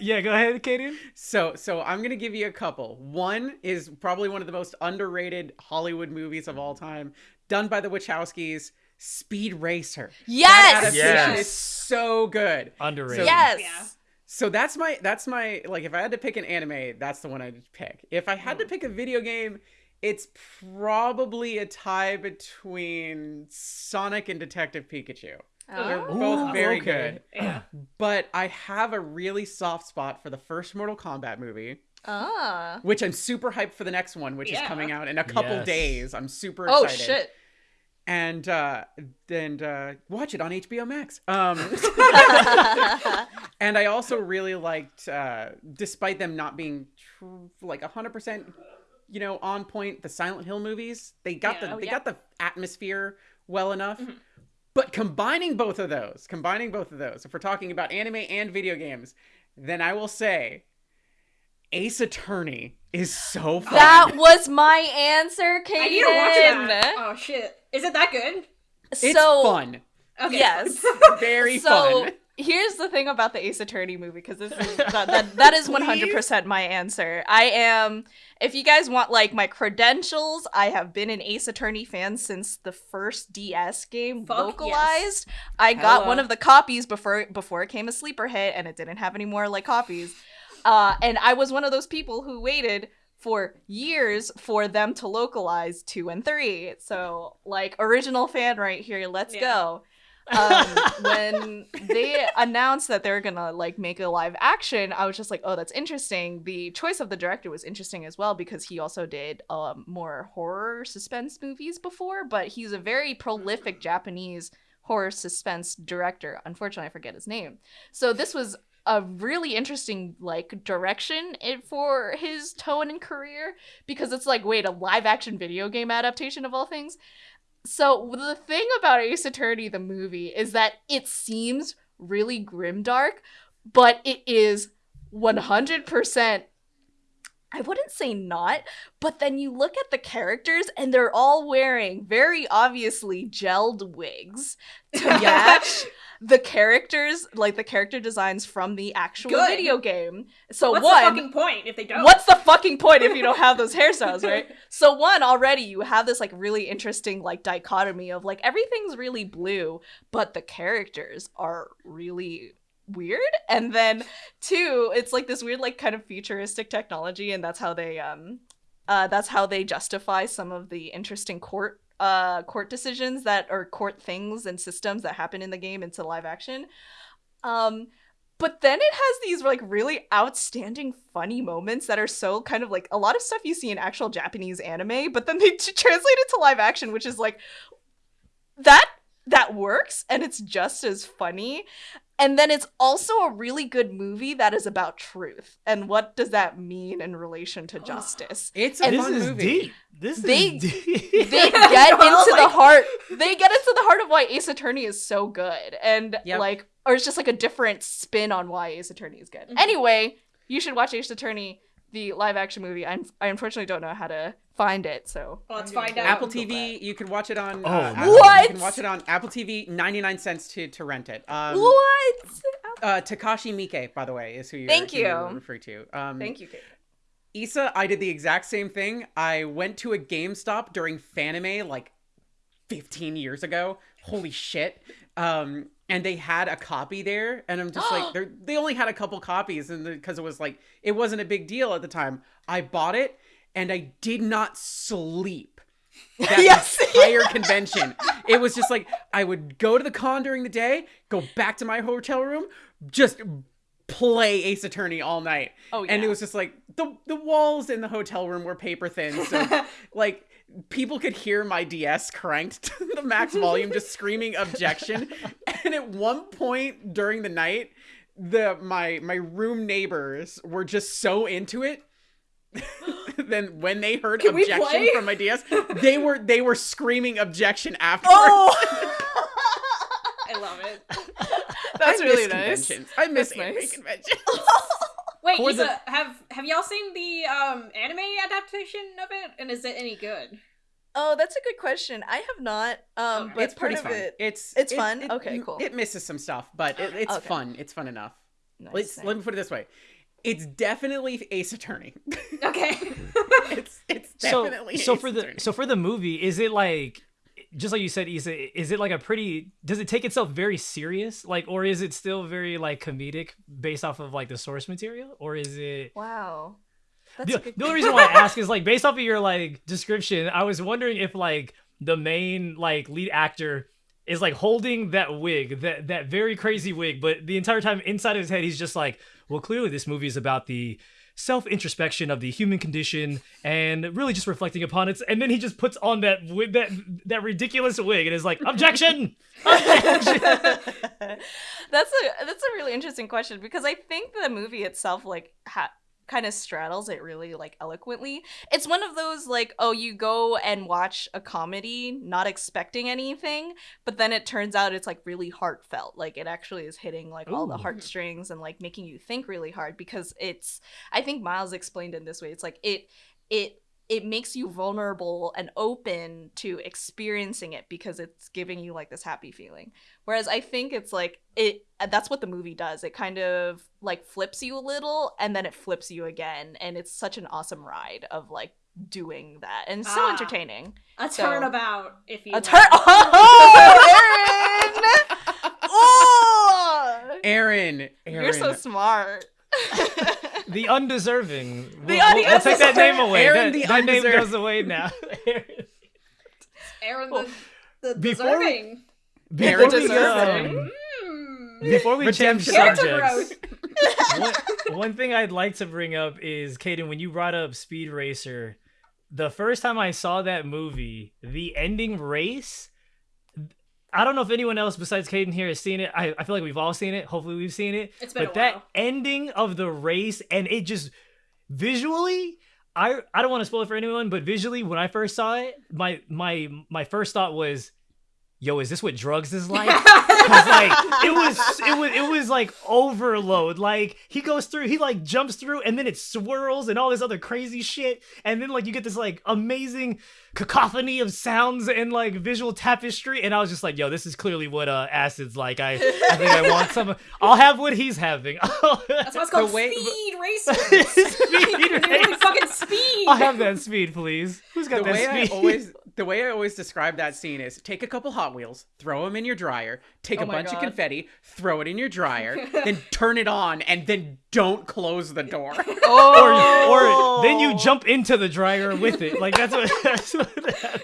yeah, go ahead, Kaden. So, so I'm gonna give you a couple. One is probably one of the most underrated Hollywood movies of all time, done by the Wachowskis. Speed Racer. That Yes. adaptation Yes. is so good. Underrated. So- Yes. Yeah. So that's my that's my like if I had to pick an anime, that's the one I'd pick. If I had to Hmm. pick a video game, it's probably a tie between Sonic and Detective Pikachu. They're Oh. both Ooh, very okay. good. Yeah. But I have a really soft spot for the first Mortal Kombat movie, Ah. which I'm super hyped for the next one, which Yeah. is coming out in a couple Yes. days. I'm super excited. Oh excited. shit. And uh and uh watch it on HBO Max. Um and I also really liked uh despite them not being tr- like 100% you know on point the Silent Hill movies, they got Yeah. the Oh, they yeah. got the atmosphere well enough. Mhm. But combining both of those, combining both of those, if we're talking about anime and video games, then I will say Ace Attorney is so oh, fun. that was my answer, Kaden. I need to watch that. Oh shit. Is it that good? it's so fun. Okay. yes. Very fun. so fun. here's the thing about the Ace Attorney movie because this is that, that, that is 100% my answer. I am if you guys want like my credentials, I have been an Ace Attorney fan since the first DS game Fuck localized. I got Hella. one of the copies before before it came a sleeper hit and it didn't have any more like copies. Uh, and I was one of those people who waited for years for them to localize two and three. So, like, original fan right here, let's Yeah. go. um, when they announced that they're gonna like make a live action, I was just like, oh, that's interesting. The choice of the director was interesting as well because he also did um, more horror suspense movies before, but he's a very prolific Japanese horror suspense director. Unfortunately, I forget his name. So this was a really interesting like direction for his tone and career because it's like wait a live action video game adaptation of all things. So the thing about ace attorney the movie is that it seems really grimdark but it is 100% I wouldn't say not, but then you look at the characters and they're all wearing very obviously gelled wigs to match the characters, like the character designs from the actual Good. video game. So What's one, the fucking point if they don't? What's the fucking point if you don't have those hairstyles, right? So one already you have this like really interesting like dichotomy of like everything's really blue, but the characters are really weird. And then two, it's like this weird like kind of futuristic technology and that's how they um uh that's how they justify some of the interesting court uh court decisions that are court things and systems that happen in the game into live action. Um but then it has these like really outstanding funny moments that are so kind of like a lot of stuff you see in actual Japanese anime, but then they t- translate it to live action, which is like that that works and it's just as funny. And then it's also a really good movie that is about truth. And what does that mean in relation to justice? It's a And this fun is movie. deep. This They- is deep. They get Well, into the heart. They get into the heart of why Ace Attorney is so good. And Yep. like or it's just like a different spin on why Ace Attorney is good. Mhm. Anyway, you should watch Ace Attorney, the live action movie. I'm, I unfortunately don't know how to find it, so Well, let's find go out. Apple TV, you can watch it on. Oh, uh. Apple- What? You can watch it on Apple TV, ninety nine cents to to rent it. that. Um, what? uh, Takashi Miike, by the way, is who you're, Thank who you're referring to. Um, Thank you, Kate. Issa, I did the exact same thing. I went to a GameStop during Fanime like 15 years ago. Holy shit. Um, and they had a copy there, and I'm just like, they're, they only had a couple copies, and because it was like, it wasn't a big deal at the time. I bought it, and I did not sleep that Yes. entire convention. It was just like I would go to the con during the day, go back to my hotel room, just play Ace Attorney all night. Oh yeah. And it was just like the the walls in the hotel room were paper thin, so like people could hear my DS cranked to the max volume, just screaming objection. And at one point during the night, the my my room neighbors were just so into it. then when they heard Can objection from my DS, they were they were screaming objection afterwards. Oh, I love it. that's I really miss nice. conventions. I miss That's anime nice. conventions. Wait, For Issa, the- have have y'all seen the um anime adaptation of it? And is it any good? Oh, that's a good question. I have not. Um, Okay. but it's part pretty of fun. it. It's It's it- fun? it- Okay, cool. It misses some stuff, but it, it's Okay. fun. It's fun enough. Nice, Let's nice. let me put it this way: it's definitely Ace Attorney. Okay. it's it's definitely so Ace for the so for the movie is it like just like you said Issa, is it like a pretty does it take itself very serious like or is it still very like comedic based off of like the source material or is it Wow. That's the, the only reason why I ask is like based off of your like description, I was wondering if like the main like lead actor is like holding that wig, that that very crazy wig, but the entire time inside of his head he's just like, well, clearly this movie is about the self introspection of the human condition and really just reflecting upon it. And then he just puts on that that that ridiculous wig, and is like, objection, objection. that's a that's a really interesting question because I think the movie itself like ha- kind of straddles it really like eloquently. It's one of those like oh you go and watch a comedy not expecting anything, but then it turns out it's like really heartfelt. Like it actually is hitting like all the heartstrings and like making you think really hard because it's I think Miles explained it this way. It's like it it it makes you vulnerable and open to experiencing it because it's giving you like this happy feeling. Whereas I think it's like it that's what the movie does. It kind of like flips you a little and then it flips you again and it's such an awesome ride of like doing that and so Ah. entertaining. A So- turnabout, if you A turn Oh, Aaron! Oh! Aaron, Aaron, You're so smart. the undeserving. The We'll, we'll- we'll take that name away. Aaron that, that name goes away now. Aaron the, the before we- deserving. Before we, deserving. um, Mm. before we change subjects, one, one thing I'd like to bring up is Kaden, when you brought up Speed Racer, the first time I saw that movie, the ending race. I don't know if anyone else besides Caden here has seen it. I, I feel like we've all seen it. Hopefully, we've seen it. It's been but that ending of the race and it just visually, I I don't want to spoil it for anyone, but visually, when I first saw it, my my my first thought was, "Yo, is this what drugs is like?" 'Cause, like it was it was it was like overload. Like he goes through he like jumps through and then it swirls and all this other crazy shit. And then like you get this like amazing cacophony of sounds and like visual tapestry. And i was just like yo this is clearly what uh acid's like. I i think i want some i'll have what he's having. That's why it's called The way- speed racer. Speed You're fucking speed. i'll have that speed please. Who's got the that way I speed? always the way I always describe that scene is take a couple Hot Wheels, throw them in your dryer, take Oh a bunch God. of confetti, throw it in your dryer, then turn it on, and then don't close the door. Oh. or then you jump into the dryer with it like that's what that's what happens.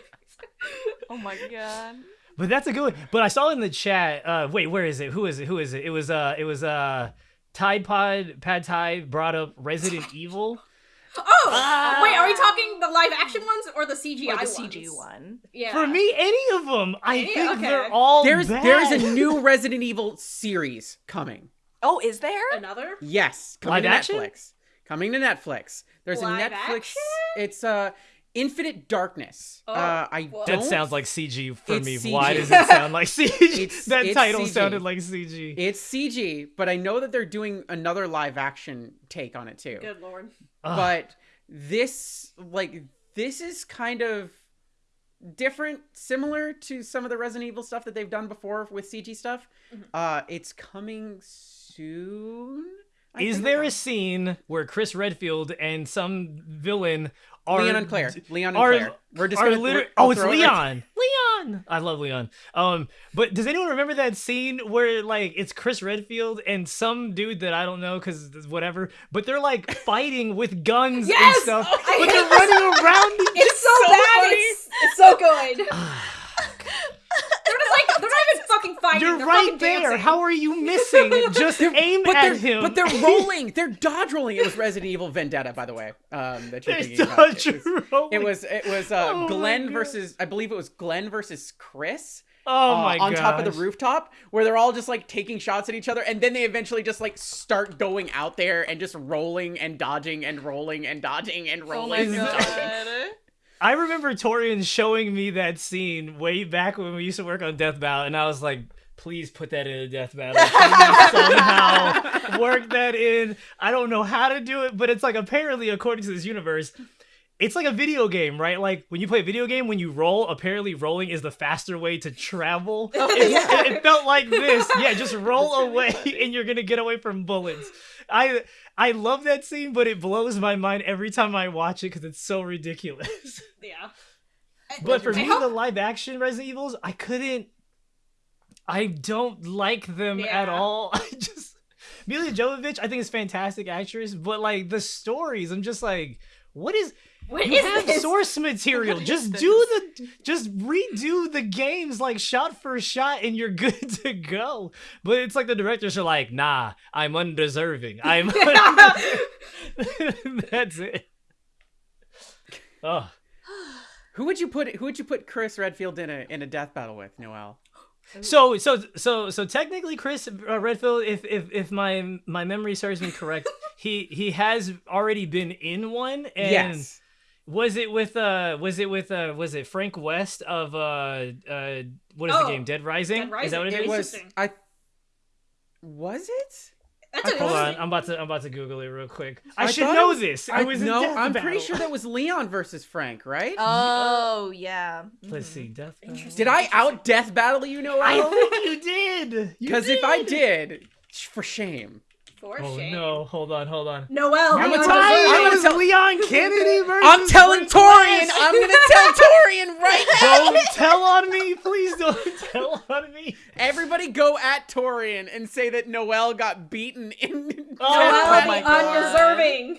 Oh my god. But that's a good one. But I saw in the chat. Uh, wait, where is it? Who is it? Who is it? It was uh, it was uh, Tide Pod Pad Thai brought up Resident Evil. Oh, Ah. wait, are we talking the live action ones or the CGI Or the ones? CG one. Yeah. For me, any of them. I Any- think okay. they're all There's bad. there's a new Resident Evil series coming. Oh, is there? another. Yes, coming Live to action? Netflix. Coming to Netflix. There's Live a Netflix. action? It's uh Infinite Darkness. Oh, uh, I whoa. That don't. sounds like CG for It's me. CG. Why does it sound like CG? It's- that it's title CG. sounded like CG. It's CG, but I know that they're doing another live action take on it too. Good lord. Ugh. But this, like, this is kind of different, similar to some of the Resident Evil stuff that they've done before with CG stuff. Mhm. Uh, it's coming soon. I Is there a scene where Chris Redfield and some villain are Leon and Claire? Leon and are- Claire. We're just are gonna. liter- we're- I'll oh, it's throw it right- Leon. Leon. I love Leon. Um, but does anyone remember that scene where like it's Chris Redfield and some dude that I don't know because whatever, but they're like fighting with guns Yes! and stuff, I but they're running around. each- It's so, so bad. It's, it's so good. they're just like they're not even fucking fighting. You're they're right fucking there. dancing. How are you missing? Just aim But at they're, him. but they're rolling. They're dodge rolling. It was Resident Evil Vendetta, by the way. Um, that you're They're thinking about. dodge It was, rolling. it was it was uh, Oh Glenn versus I believe it was Glenn versus Chris. Oh uh, my god. on top of the rooftop where they're all just like taking shots at each other and then they eventually just like start going out there and just rolling and dodging and rolling and dodging and Oh rolling my and God. dodging. I remember Torian showing me that scene way back when we used to work on Death Battle, and I was like, please put that in a Death Battle. Somehow work that in. I don't know how to do it, but it's like apparently, according to this universe, it's like a video game, right? Like when you play a video game, when you roll, apparently rolling is the faster way to travel. Oh, it's- yeah. it, it felt like this. Yeah, just roll away and you're gonna get away from bullets. I I love that scene, but it blows my mind every time I watch it because it's so ridiculous. Yeah. But for I me, hope- the live action Resident Evils, I couldn't. I don't like them at all. I just Milla Jovovich, I think is fantastic actress, but like the stories, I'm just like, what is? What you is have this? source material. What is Just this? do the, just redo the games like shot for shot, and you're good to go. But it's like the directors are like, nah, I'm undeserving. I'm. That's it. Oh. Who would you put who would you put Chris Redfield in a in a death battle with, Noel? So so so so technically, Chris uh, Redfield, if if if my my memory serves me correct, he he has already been in one. And yes. Was it with uh was it with uh was it Frank West of uh uh what is the Oh, game Dead Rising? Dead Is that what it Rising. was I was it? That's I a, thought- Hold on, I'm about to I'm about to Google it real quick. I, I should thought it know was- this. I It was in no, I'm pretty sure that was Leon versus Frank, right? Oh yeah. Let's Mhm. see, Death. Battle. Did I out death battle you, Noel? I think you did. Because if I did. did, for shame. For Oh shame. no! Hold on, hold on. Noel, I'm Leon gonna tell- I'm gonna was tell- Leon Kennedy versus I'm telling Frank Torian. West? I'm gonna tell Torian right now. Don't tell on me, please don't tell on me. Everybody go at Torian and say that Noel got beaten in. Oh, Noel, oh my the God. undeserving.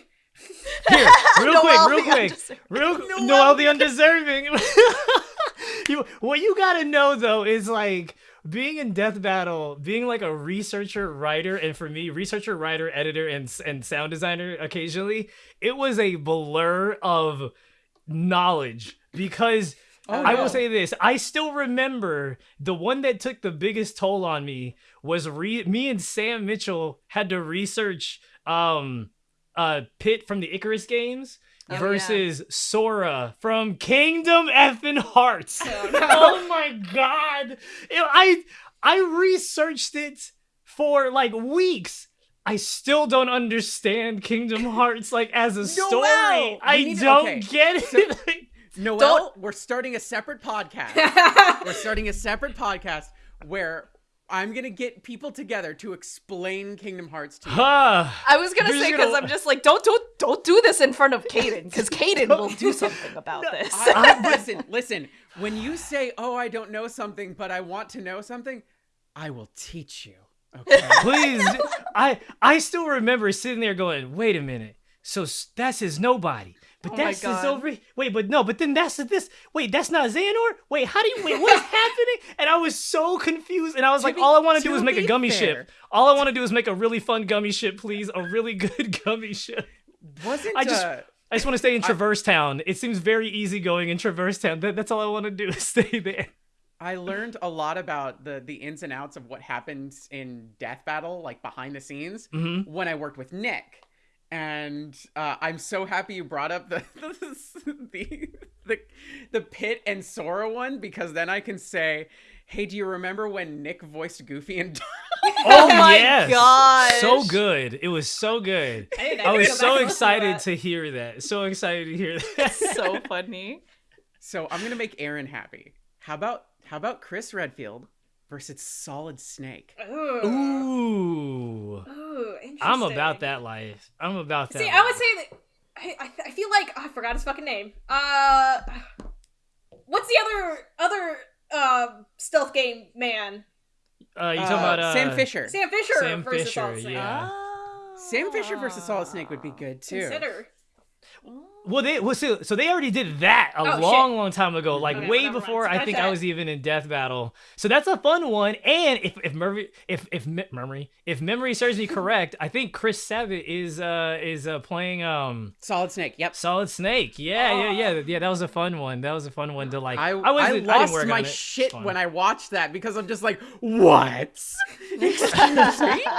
Here, real quick, real quick, real Noel Noel, the the undeserving. you, what you gotta know though is like being in Death Battle, being like a researcher, writer, and for me, researcher, writer, editor, and and sound designer occasionally, it was a blur of knowledge because Oh, I no. will say this: I still remember the one that took the biggest toll on me was re- me and Sam Mitchell had to research um uh Pit from the Icarus games Oh, yeah. versus Sora from Kingdom Effin' Hearts. Oh, no. oh my god! It- I I researched it for like weeks. I still don't understand Kingdom Hearts like as a story. Noel! I need don't okay, get so- it. Noel, Don't- we're starting a separate podcast. we're starting a separate podcast where I'm gonna get people together to explain Kingdom Hearts to you. Huh. I was gonna You're say because gonna- I'm just like don't don't don't do this in front of Caden because Caden will do something about this. I, I- listen, listen. When you say, "Oh, I don't know something, but I want to know something," I will teach you. Okay. Please, I I still remember sitting there going, "Wait a minute, so s- that's his nobody." But Oh that's his over. Wait, but no, but then that's this. Wait, that's not Xehanort. Wait, how do you? Wait, what's happening? And I was so confused. And I was To like, be- all I want to do is make a gummy fair- ship. All I want to do is make a really fun gummy ship, please. A really good gummy ship. Wasn't I just- uh, I just want to stay in Traverse Town. It seems very easygoing in Traverse Town. That, that's all I want to do is stay there. I learned a lot about the the ins and outs of what happens in Death Battle, like behind the scenes, hmm when I worked with Nick. And uh, I'm so happy you brought up the the, the the Pit and Sora one because then I can say, "Hey, do you remember when Nick voiced Goofy and Oh, my yes. gosh. So good. It was so good. I, I was so excited that. to hear that. So excited to hear that. so funny. So I'm gonna make Aaron happy. How about how about Chris Redfield versus Solid Snake? Ooh. Ooh. Ooh, interesting. I'm about that life. I'm about that. See, I would say that. I, I, I feel like oh, I forgot his fucking name. Uh, what's the other other uh stealth game man? Uh, you Uh, talking about uh, Sam Fisher? Sam Fisher Sam versus Fisher, Solid Snake. Yeah. Sam Fisher versus Solid Snake would be good too. Consider. Well, they well, so, so they already did that a Oh, shit. long, long time ago, like Okay, way before I Scratch think I was even in Death Battle. So that's a fun one. And if if memory if if me- memory if memory serves me correct, I think Chris Sabat is uh is uh playing um Solid Snake. Yep. Solid Snake. Yeah, yeah, yeah, yeah. That was a fun one. That was a fun one to like. I, I, was I lost work my shit Fun. when I watched that because I'm just like, what? Excuse me?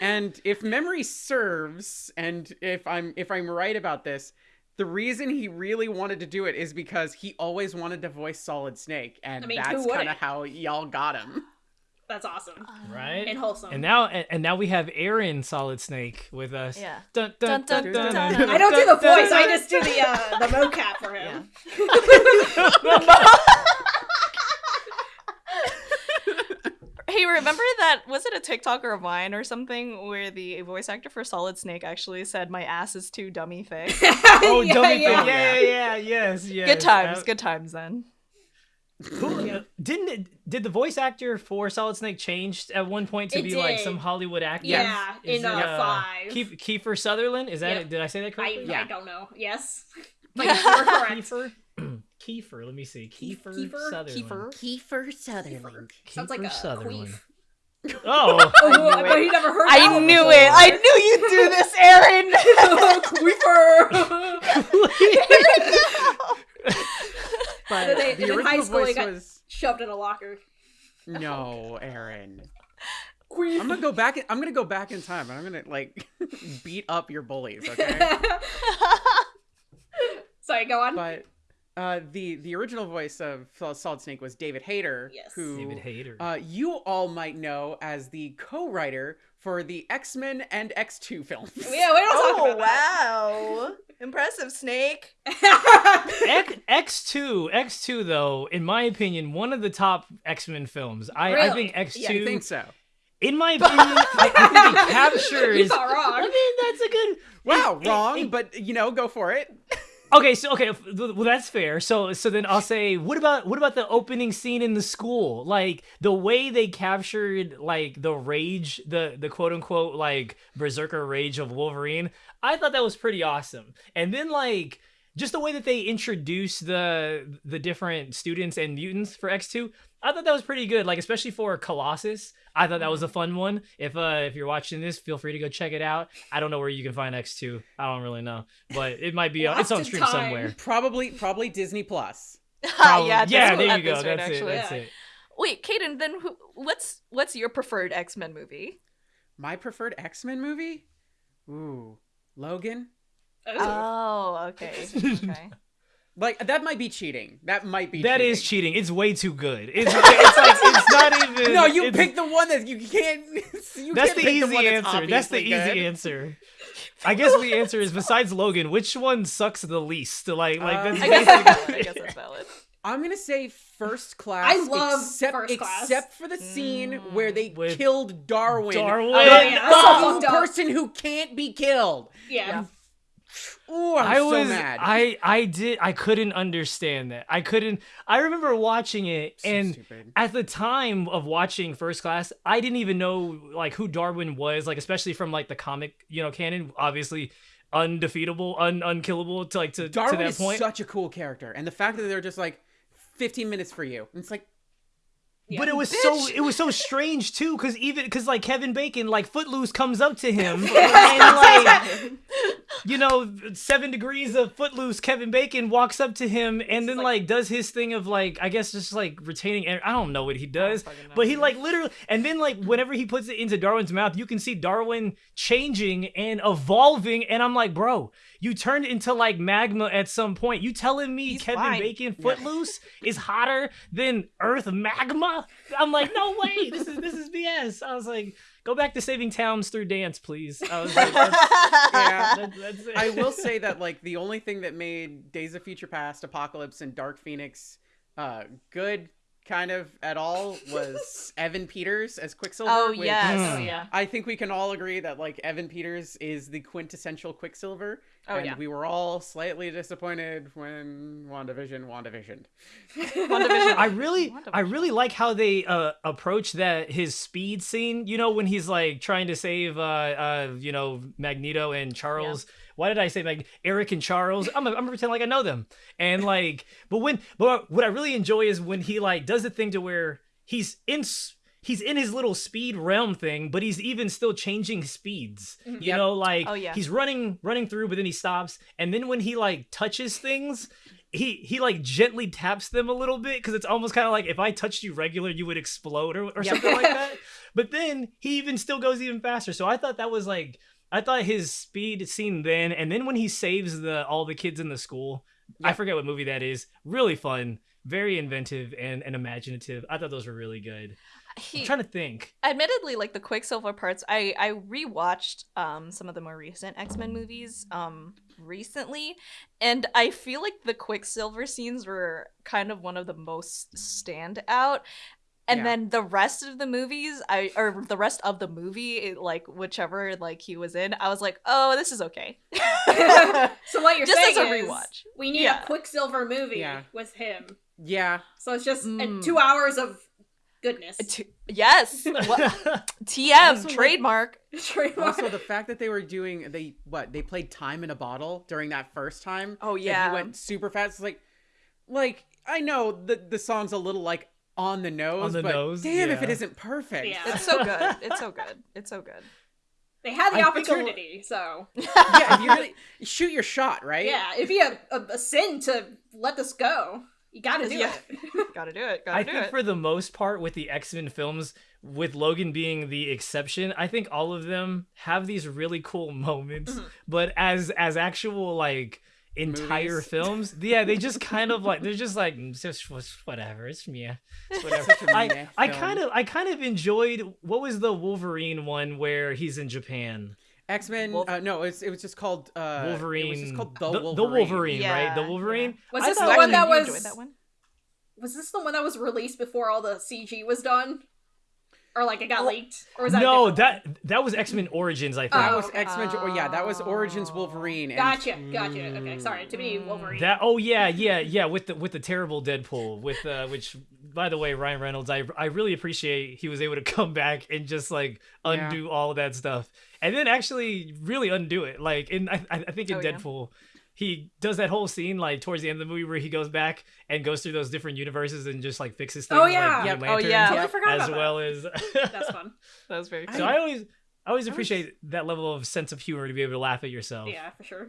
And if memory serves, and if I'm if I'm right about this, the reason he really wanted to do it is because he always wanted to voice Solid Snake, and I mean, that's kind of how y'all got him. That's awesome right. and wholesome. And now, and, and now we have Aaron Solid Snake with us. Yeah. Dun, Dun, dun, dun, dun. I don't do the voice. I just do the uh, the mocap for him. Hey, remember that? Was it a TikTok or a Vine or something where the voice actor for Solid Snake actually said, "My ass is too dummy thick." Oh, yeah, dummy yeah. thing. Yeah, yeah, yeah, yes, yes. good times, Uh, good times then. Who, uh, didn't it, did the voice actor for Solid Snake change at one point to It be like some Hollywood actor? Yeah, Is in, uh, five. Keith, Kiefer Sutherland. Is that Yep. it? Did I say that I. Yeah. I don't know. Yes, but you were correct. Kiefer. Kiefer. Let me see. Kiefer, Kiefer? Sutherland. Kiefer. Kiefer Sutherland. Sounds like Kiefer a Sutherland. queef. Oh. Oh, knew I bet it. never heard. I that knew before. it. I knew you'd do this, Aaron. Queefer. But Then they- the in original high school, voice was Shoved in a locker. no, Aaron. Queef. I'm gonna go back. I'm gonna go back in time. and I'm gonna like beat up your bullies. Okay. Sorry, go on. but uh, the the original voice of Sol- Solid Snake was David Hayter, Yes. who David Hayter. uh, you all might know as the co-writer for the X Men and X Two films. yeah, we don't oh talk about wow, impressive, Snake. X X two X two though, in my opinion, one of the top X Men films. I, I think X Two. Yeah, I two. think so. in my opinion, I, I think it captures. He's not I wrong. mean, that's a good. Wow, it- wrong, it- but you know, go for it. Okay, so okay, well that's fair. So so then I'll say, what about what about the opening scene in the school? Like the way they captured like the rage, the the quote unquote like berserker rage of Wolverine. I thought that was pretty awesome. And then like just the way that they introduce the the different students and mutants for X2, I thought that was pretty good. Like especially for Colossus, I thought that was a fun one. If uh if you're watching this, feel free to go check it out. I don't know where you can find X2. I don't really know, but it might be uh, it's on stream time. somewhere. Probably, probably Disney Plus. Probably- yeah, yeah, that's there at you go. this rate, That's it. actually. That's Yeah. it. Wait, Kaden, then who, what's what's your preferred X Men movie? My preferred X Men movie. Ooh, Logan. Ooh. Oh, okay. okay. Like that might be cheating. That might be. That cheating. is cheating. It's way too good. It's, it's like it's not even. No, you pick the one that you can't. You That's can't the pick easy one answer. That's the easy good. answer. I guess the answer is besides Logan, which one sucks the least? Like, like Um, that's I guess, basically- I guess that's valid. I'm gonna say first class. I love except, First Class. except for the scene where they With killed Darwin. Darwin. Oh, the, yeah, that's the so one fucked up. person who can't be killed. yeah. Ooh, I'm I so was mad. I I did I couldn't understand that. I couldn't I remember watching it So and stupid. at the time of watching First Class, I didn't even know like who Darwin was, like especially from like the comic, you know, canon, obviously undefeatable, un unkillable to like to, to Darwin that is point. such a cool character, and the fact that they're just like 15 minutes for you, and it's like Yeah. But it was Bitch. so it was so strange too, because even because like Kevin Bacon, like Footloose comes up to him and like you know, seven degrees of footloose Kevin Bacon walks up to him and then like- like, does his thing of like I guess just like retaining air. I don't know what he does, but he like literally and then like whenever he puts it into Darwin's mouth, you can see Darwin changing and evolving and I'm like, "Bro, you turned into like magma at some point. You telling me He's Kevin fine. Bacon footloose is hotter than Earth magma?" I'm like, "No way. This is this is BS." I was like, "Go back to saving towns through dance, please." I was like, that's, Yeah. that- that's it. I will say that like the only thing that made Days of Future Past, Apocalypse, and Dark Phoenix uh good kind of at all was Evan Peters as Quicksilver. oh which yes. Mm. Oh yeah. I think we can all agree that like Evan Peters is the quintessential Quicksilver. Oh, and yeah. we were all slightly disappointed when WandaVision, WandaVision. WandaVision. I really, WandaVision. I really like how they uh, approach that his speed scene. You know, when he's like trying to save, uh, uh, you know, Magneto and Charles. Why did I say like Eric and Charles? I'm, I'm gonna pretend like I know them. And like, but when, but what I really enjoy is when he like does the thing to where he's in. He's in his little speed realm thing, but he's even still changing speeds. Mm-hmm. You Yep. know, like Oh, yeah. he's running, running through, but then he stops, and then when he like touches things, he he like gently taps them a little bit because it's almost kind of like if I touched you regular, you would explode or, or Yep. something like that. But then he even still goes even faster. So I thought that was like I thought his speed scene then, and then when he saves the all the kids in the school, I forget what movie that is. Really fun, very inventive and, and imaginative. I thought those were really good. He, I'm trying to think. admittedly like the quicksilver parts i i rewatched um some of the more recent x-men movies um recently and i feel like the quicksilver scenes were kind of one of the most stand out and Yeah. then the rest of the movies i or the rest of the movie it, like whichever like he was in i was like oh this is okay so what you're Just saying as a is rewatch. we need Yeah. a Quicksilver movie Yeah. with him. Yeah. So it's just Mm. two hours of goodness. T- yes tm Also, like- trademark Trademark. Also, the fact that they were doing they what they played time in a bottle during that first time. Oh, and yeah. he went super fast. It's like, like I know the the song's a little like on the nose, on the but nose, damn if it yeah. isn't perfect. Yeah. it's so good it's so good it's so good they had the I think a opportunity, so yeah, if you really shoot your shot, right? yeah, it'd be a, a, a sin to let this go. You gotta do Yeah. it. gotta do it gotta I do think it for the most part, with the X Men films, with Logan being the exception, I think all of them have these really cool moments. Mm-hmm. But as as actual like entire Movies. films, yeah, they just kind of like they're just like "Mm, just whatever. It's me. It's whatever. Such a meh I I kind of I kind of enjoyed what was the Wolverine one where he's in Japan. X Men. Wolf- Uh, no, it's it was just called uh, Wolverine. It was just called the, the Wolverine. Wolverine, right? The Yeah, Wolverine. Was this the one that was- that one? Was this the one that was released before all the CG was done? Or like it got leaked? Or was that a No, different that that was X Men Origins. I think. That Oh, was okay. X Men. Oh, yeah, that was Origins. Wolverine. and- Gotcha, gotcha. Okay, sorry. To me, Wolverine. That oh yeah yeah yeah with the with the terrible Deadpool with uh which by the way Ryan Reynolds I I really appreciate he was able to come back and just like Yeah. undo all of that stuff and then actually really undo it like in I I I think in Oh, yeah. Deadpool he does that whole scene like towards the end of the movie where he goes back and goes through those different universes and just like fixes things Oh, yeah. like Yep. Green Oh, yeah. Totally forgot as about that. well as That's fun. That was very so cool. I always I always was- appreciate that level of sense of humor to be able to laugh at yourself Yeah, for sure.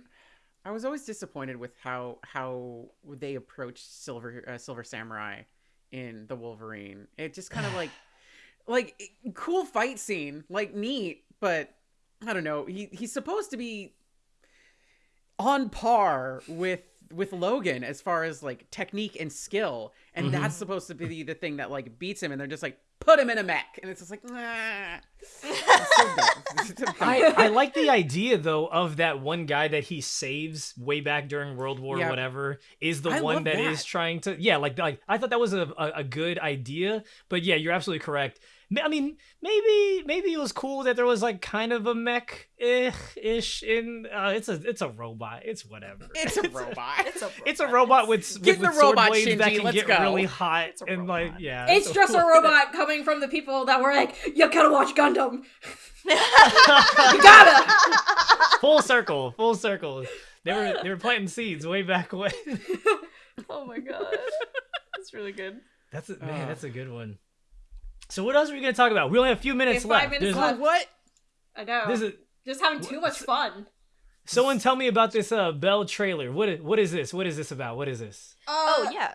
I was always disappointed with how how they approached Silver uh, Silver Samurai in the Wolverine. It just kind of like like cool fight scene, like neat, but I don't know. He he's supposed to be on par with with Logan as far as like technique and skill, and Mhm. that's supposed to be the thing that like beats him, and they're just like put him in a mech, and it's just like nah. So dumb. It's so dumb. I, I like the idea though of that one guy that he saves way back during World War Yeah. whatever is the I one love that is trying to yeah like like I thought that was a, a, a good idea but yeah you're absolutely correct I mean maybe maybe it was cool that there was like kind of a mech ish in uh, it's a it's a robot it's whatever it's a robot. It's a it's a robot with, with, Get in with the sword robot, blades that can get go. really hot It's a and like yeah It's so- just a robot coming from the people that were like, you gotta watch Gundam. You gotta. full circle full circle they were they were planting seeds way back when oh my god. That's really good. That's a, man, Ugh. that's a good one. So what else are we gonna talk about? We only have a few minutes have five left. minutes There's- left. what? I know. there's a- just having too much fun. Someone tell me about this uh Bell trailer. What is, what is this? What is this about? What is this? Oh Uh, yeah.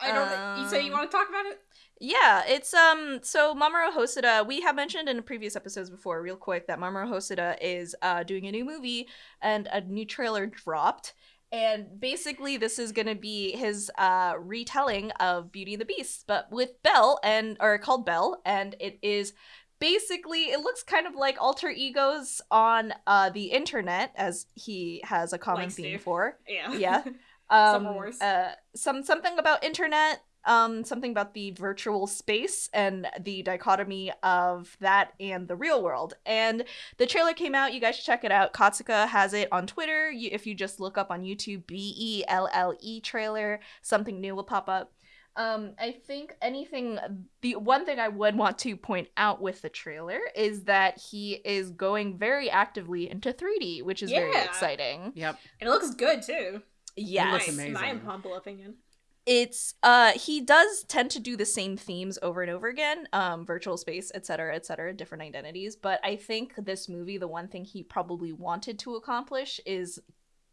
I don't. think you say you Um, want to talk about it? Yeah, it's um so Mamoru Hosoda, we have mentioned in previous episodes before, real quick, that Mamoru Hosoda is uh doing a new movie and a new trailer dropped. And basically this is gonna be his uh retelling of Beauty and the Beast, but with Belle and or called Belle, and it is basically it looks kind of like alter egos on uh the internet as he has a common Likes theme to. for. Yeah. Yeah. um Wars. uh some something about internet um something about the virtual space and the dichotomy of that and the real world and the trailer came out you guys should check it out katsuka has it on twitter you, if you just look up on youtube b-e-l-l-e trailer something new will pop up um i think anything the one thing i would want to point out with the trailer is that he is going very actively into 3d which is very exciting Yep. And it looks good too. yes looks Nice. amazing. My humble opinion. It's uh he does tend to do the same themes over and over again um virtual space etc cetera, etc cetera, different identities but i think this movie the one thing he probably wanted to accomplish is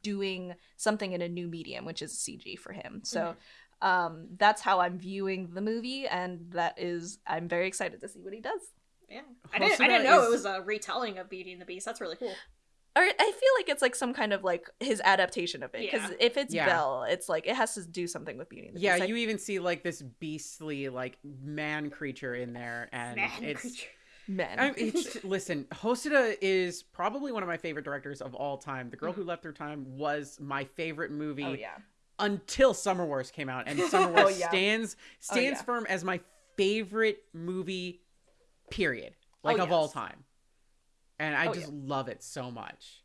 doing something in a new medium which is cg for him so um that's how i'm viewing the movie and that is i'm very excited to see what he does Yeah. I didn't. I didn't know is- it was a retelling of Beauty and the Beast. That's really cool. Or i feel like it's like some kind of like his adaptation of it because Yeah. if it's Yeah. belle it's like it has to do something with beauty and the Yeah, Beast. I- you even see like this beastly like man creature in there, and Man it's. creature. men I it's, listen, Hosoda is probably one of my favorite directors of all time. The Girl Who mm-hmm. Left Her Time was my favorite movie oh yeah until Summer Wars came out, and Summer Oh, Wars yeah. stands oh, stands yeah. firm as my favorite movie, period, oh, like Oh, of all time. And I Oh, just love it so much.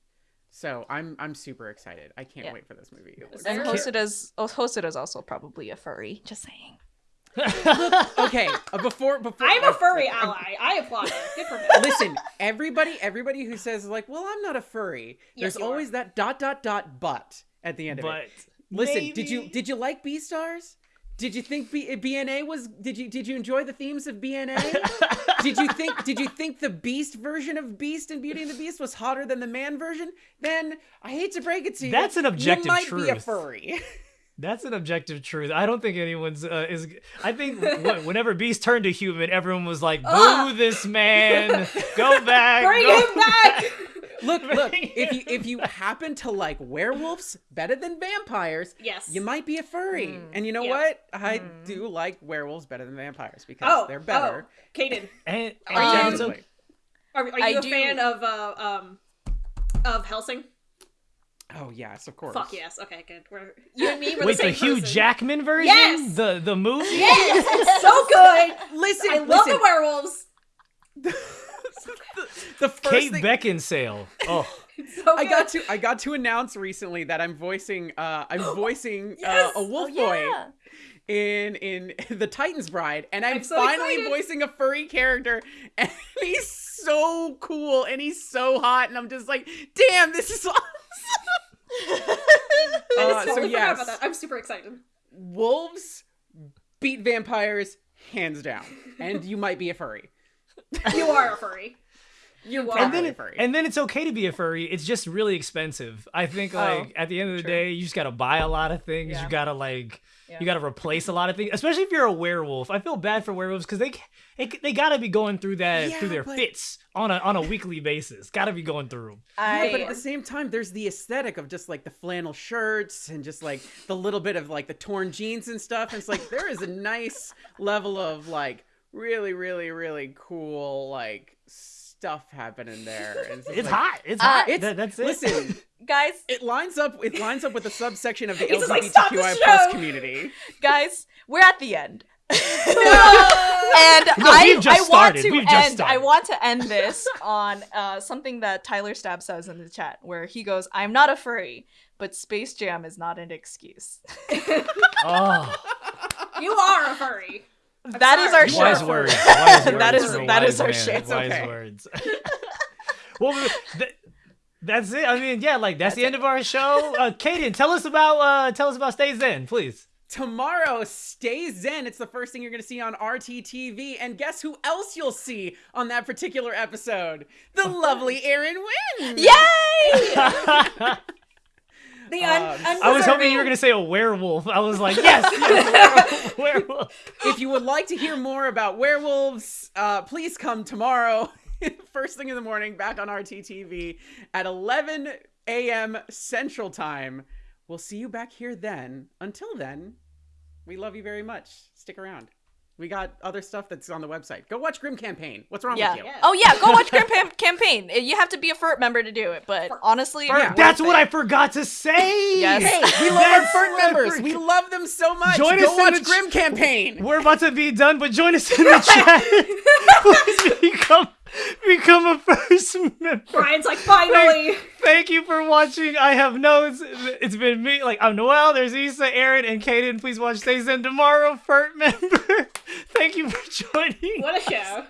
So I'm I'm super excited. I can't Yeah. wait for this movie. It looks There- and so- Hosoda's oh, Hosoda's also probably a furry. Just saying. okay, uh, before before I'm a furry uh, ally. I applaud it. Good for him. Listen, everybody everybody who says like, "Well, I'm not a furry." Yes, There's you are. always that dot dot dot but at the end of but it. Listen, did you did you like Beastars? Did you think B- BNA was did you did you enjoy the themes of BNA? did you think did you think the Beast version of Beast and Beauty and the Beast was hotter than the man version? Then I hate to break it to you. That's an objective you might be a furry. That's an objective truth. I don't think anyone's uh, is. I think wh- whenever Beast turned to human, everyone was like, "Boo, Ugh. this man! Go back! Bring go him back. Look, look. If you if you happen to like werewolves better than vampires, Yes. you might be a furry. Mm. And you know Yeah. what? I Mm. do like werewolves better than vampires because Oh, they're better. Oh, Kaden, And, and Um, yeah, it's okay. Objectively. are, are you a do- fan of uh um Van Helsing? Oh yes, of course. Fuck yes. Okay, good. We're you and me. We're Wait, the, the Hugh person. Jackman version? Yes! The the movie? Yes, so good. Listen, I love the werewolves. the first Kate thing Beckinsale. Oh, so I got to I got to announce recently that I'm voicing uh I'm voicing Yes! uh, a wolf oh boy yeah. in in the Titans Bride and I'm, I'm so finally excited. voicing a furry character and he's so cool and he's so hot and I'm just like damn this is awesome. I just Uh, so totally forgot yes. about that. I'm super excited. Wolves beat vampires hands down and you might be a furry. You are a furry. You're And and then a it, furry. and then it's okay to be a furry. It's just really expensive. I think Oh, like at the end of the true. day, you just gotta buy a lot of things. Yeah. You gotta like Yeah. you gotta replace a lot of things, especially if you're a werewolf. I feel bad for werewolves because they they they gotta be going through that Yeah, through their but- fits on a on a weekly basis. Gotta be going through 'em. I Yeah, but at the same time, there's the aesthetic of just like the flannel shirts and just like the little bit of like the torn jeans and stuff. And it's like there is a nice level of like really, really, really cool like stuff happening there. And just, It's like, hot. It's Uh, hot. It's That- that's it. listen. guys, It lines up. It lines up with the subsection of the He's like, LGBTQI plus community. guys, we're at the end. No! and No, I, just I want started. to We've end. I want to end this on uh, something that Tyler Stab says in the chat, where he goes, "I'm not a furry, but Space Jam is not an excuse." Oh, you are a furry. That is our sorry. show. wise words. Wise words. That is- from a that wise is our man. shit. It's Wise okay. words. well, th- that's it. I mean, yeah, like that's, the end of our show. Uh, Kaden, tell us about uh, tell us about Stay Zen, please. Tomorrow, Stay Zen. It's the first thing you're going to see on RTTV. And guess who else you'll see on that particular episode? The lovely Aaron Wynn. Yay! The Um, un- I was hoping you were gonna say a werewolf. I was like, yes, yes werewolf, werewolf. if you would like to hear more about werewolves, uh, please come tomorrow, first thing in the morning, back on RTTV at 11 a.m. Central Time. We'll see you back here then. Until then, we love you very much. Stick around. We got other stuff that's on the website. Go watch Grim Campaign. What's wrong Yeah. with you? Yeah. Oh yeah, go watch Grim Pam- Campaign. Eh, you have to be a FIRST member to do it, but honestly, FIRST, worth That's it. what I forgot to say. Yes. Hey, we love our That's FIRST members. We love them so much. Join Go us in watch the ch- Grim Campaign. We're about to be done, but join us in the chat. Please become become a first member. Brian's like, finally. Thank you for watching. I have notes. It's been me. Like I'm Noel. There's Issa, Aaron, and Kaden. Please watch Stay Zen tomorrow. FIRST member. Thank you for joining. What a show.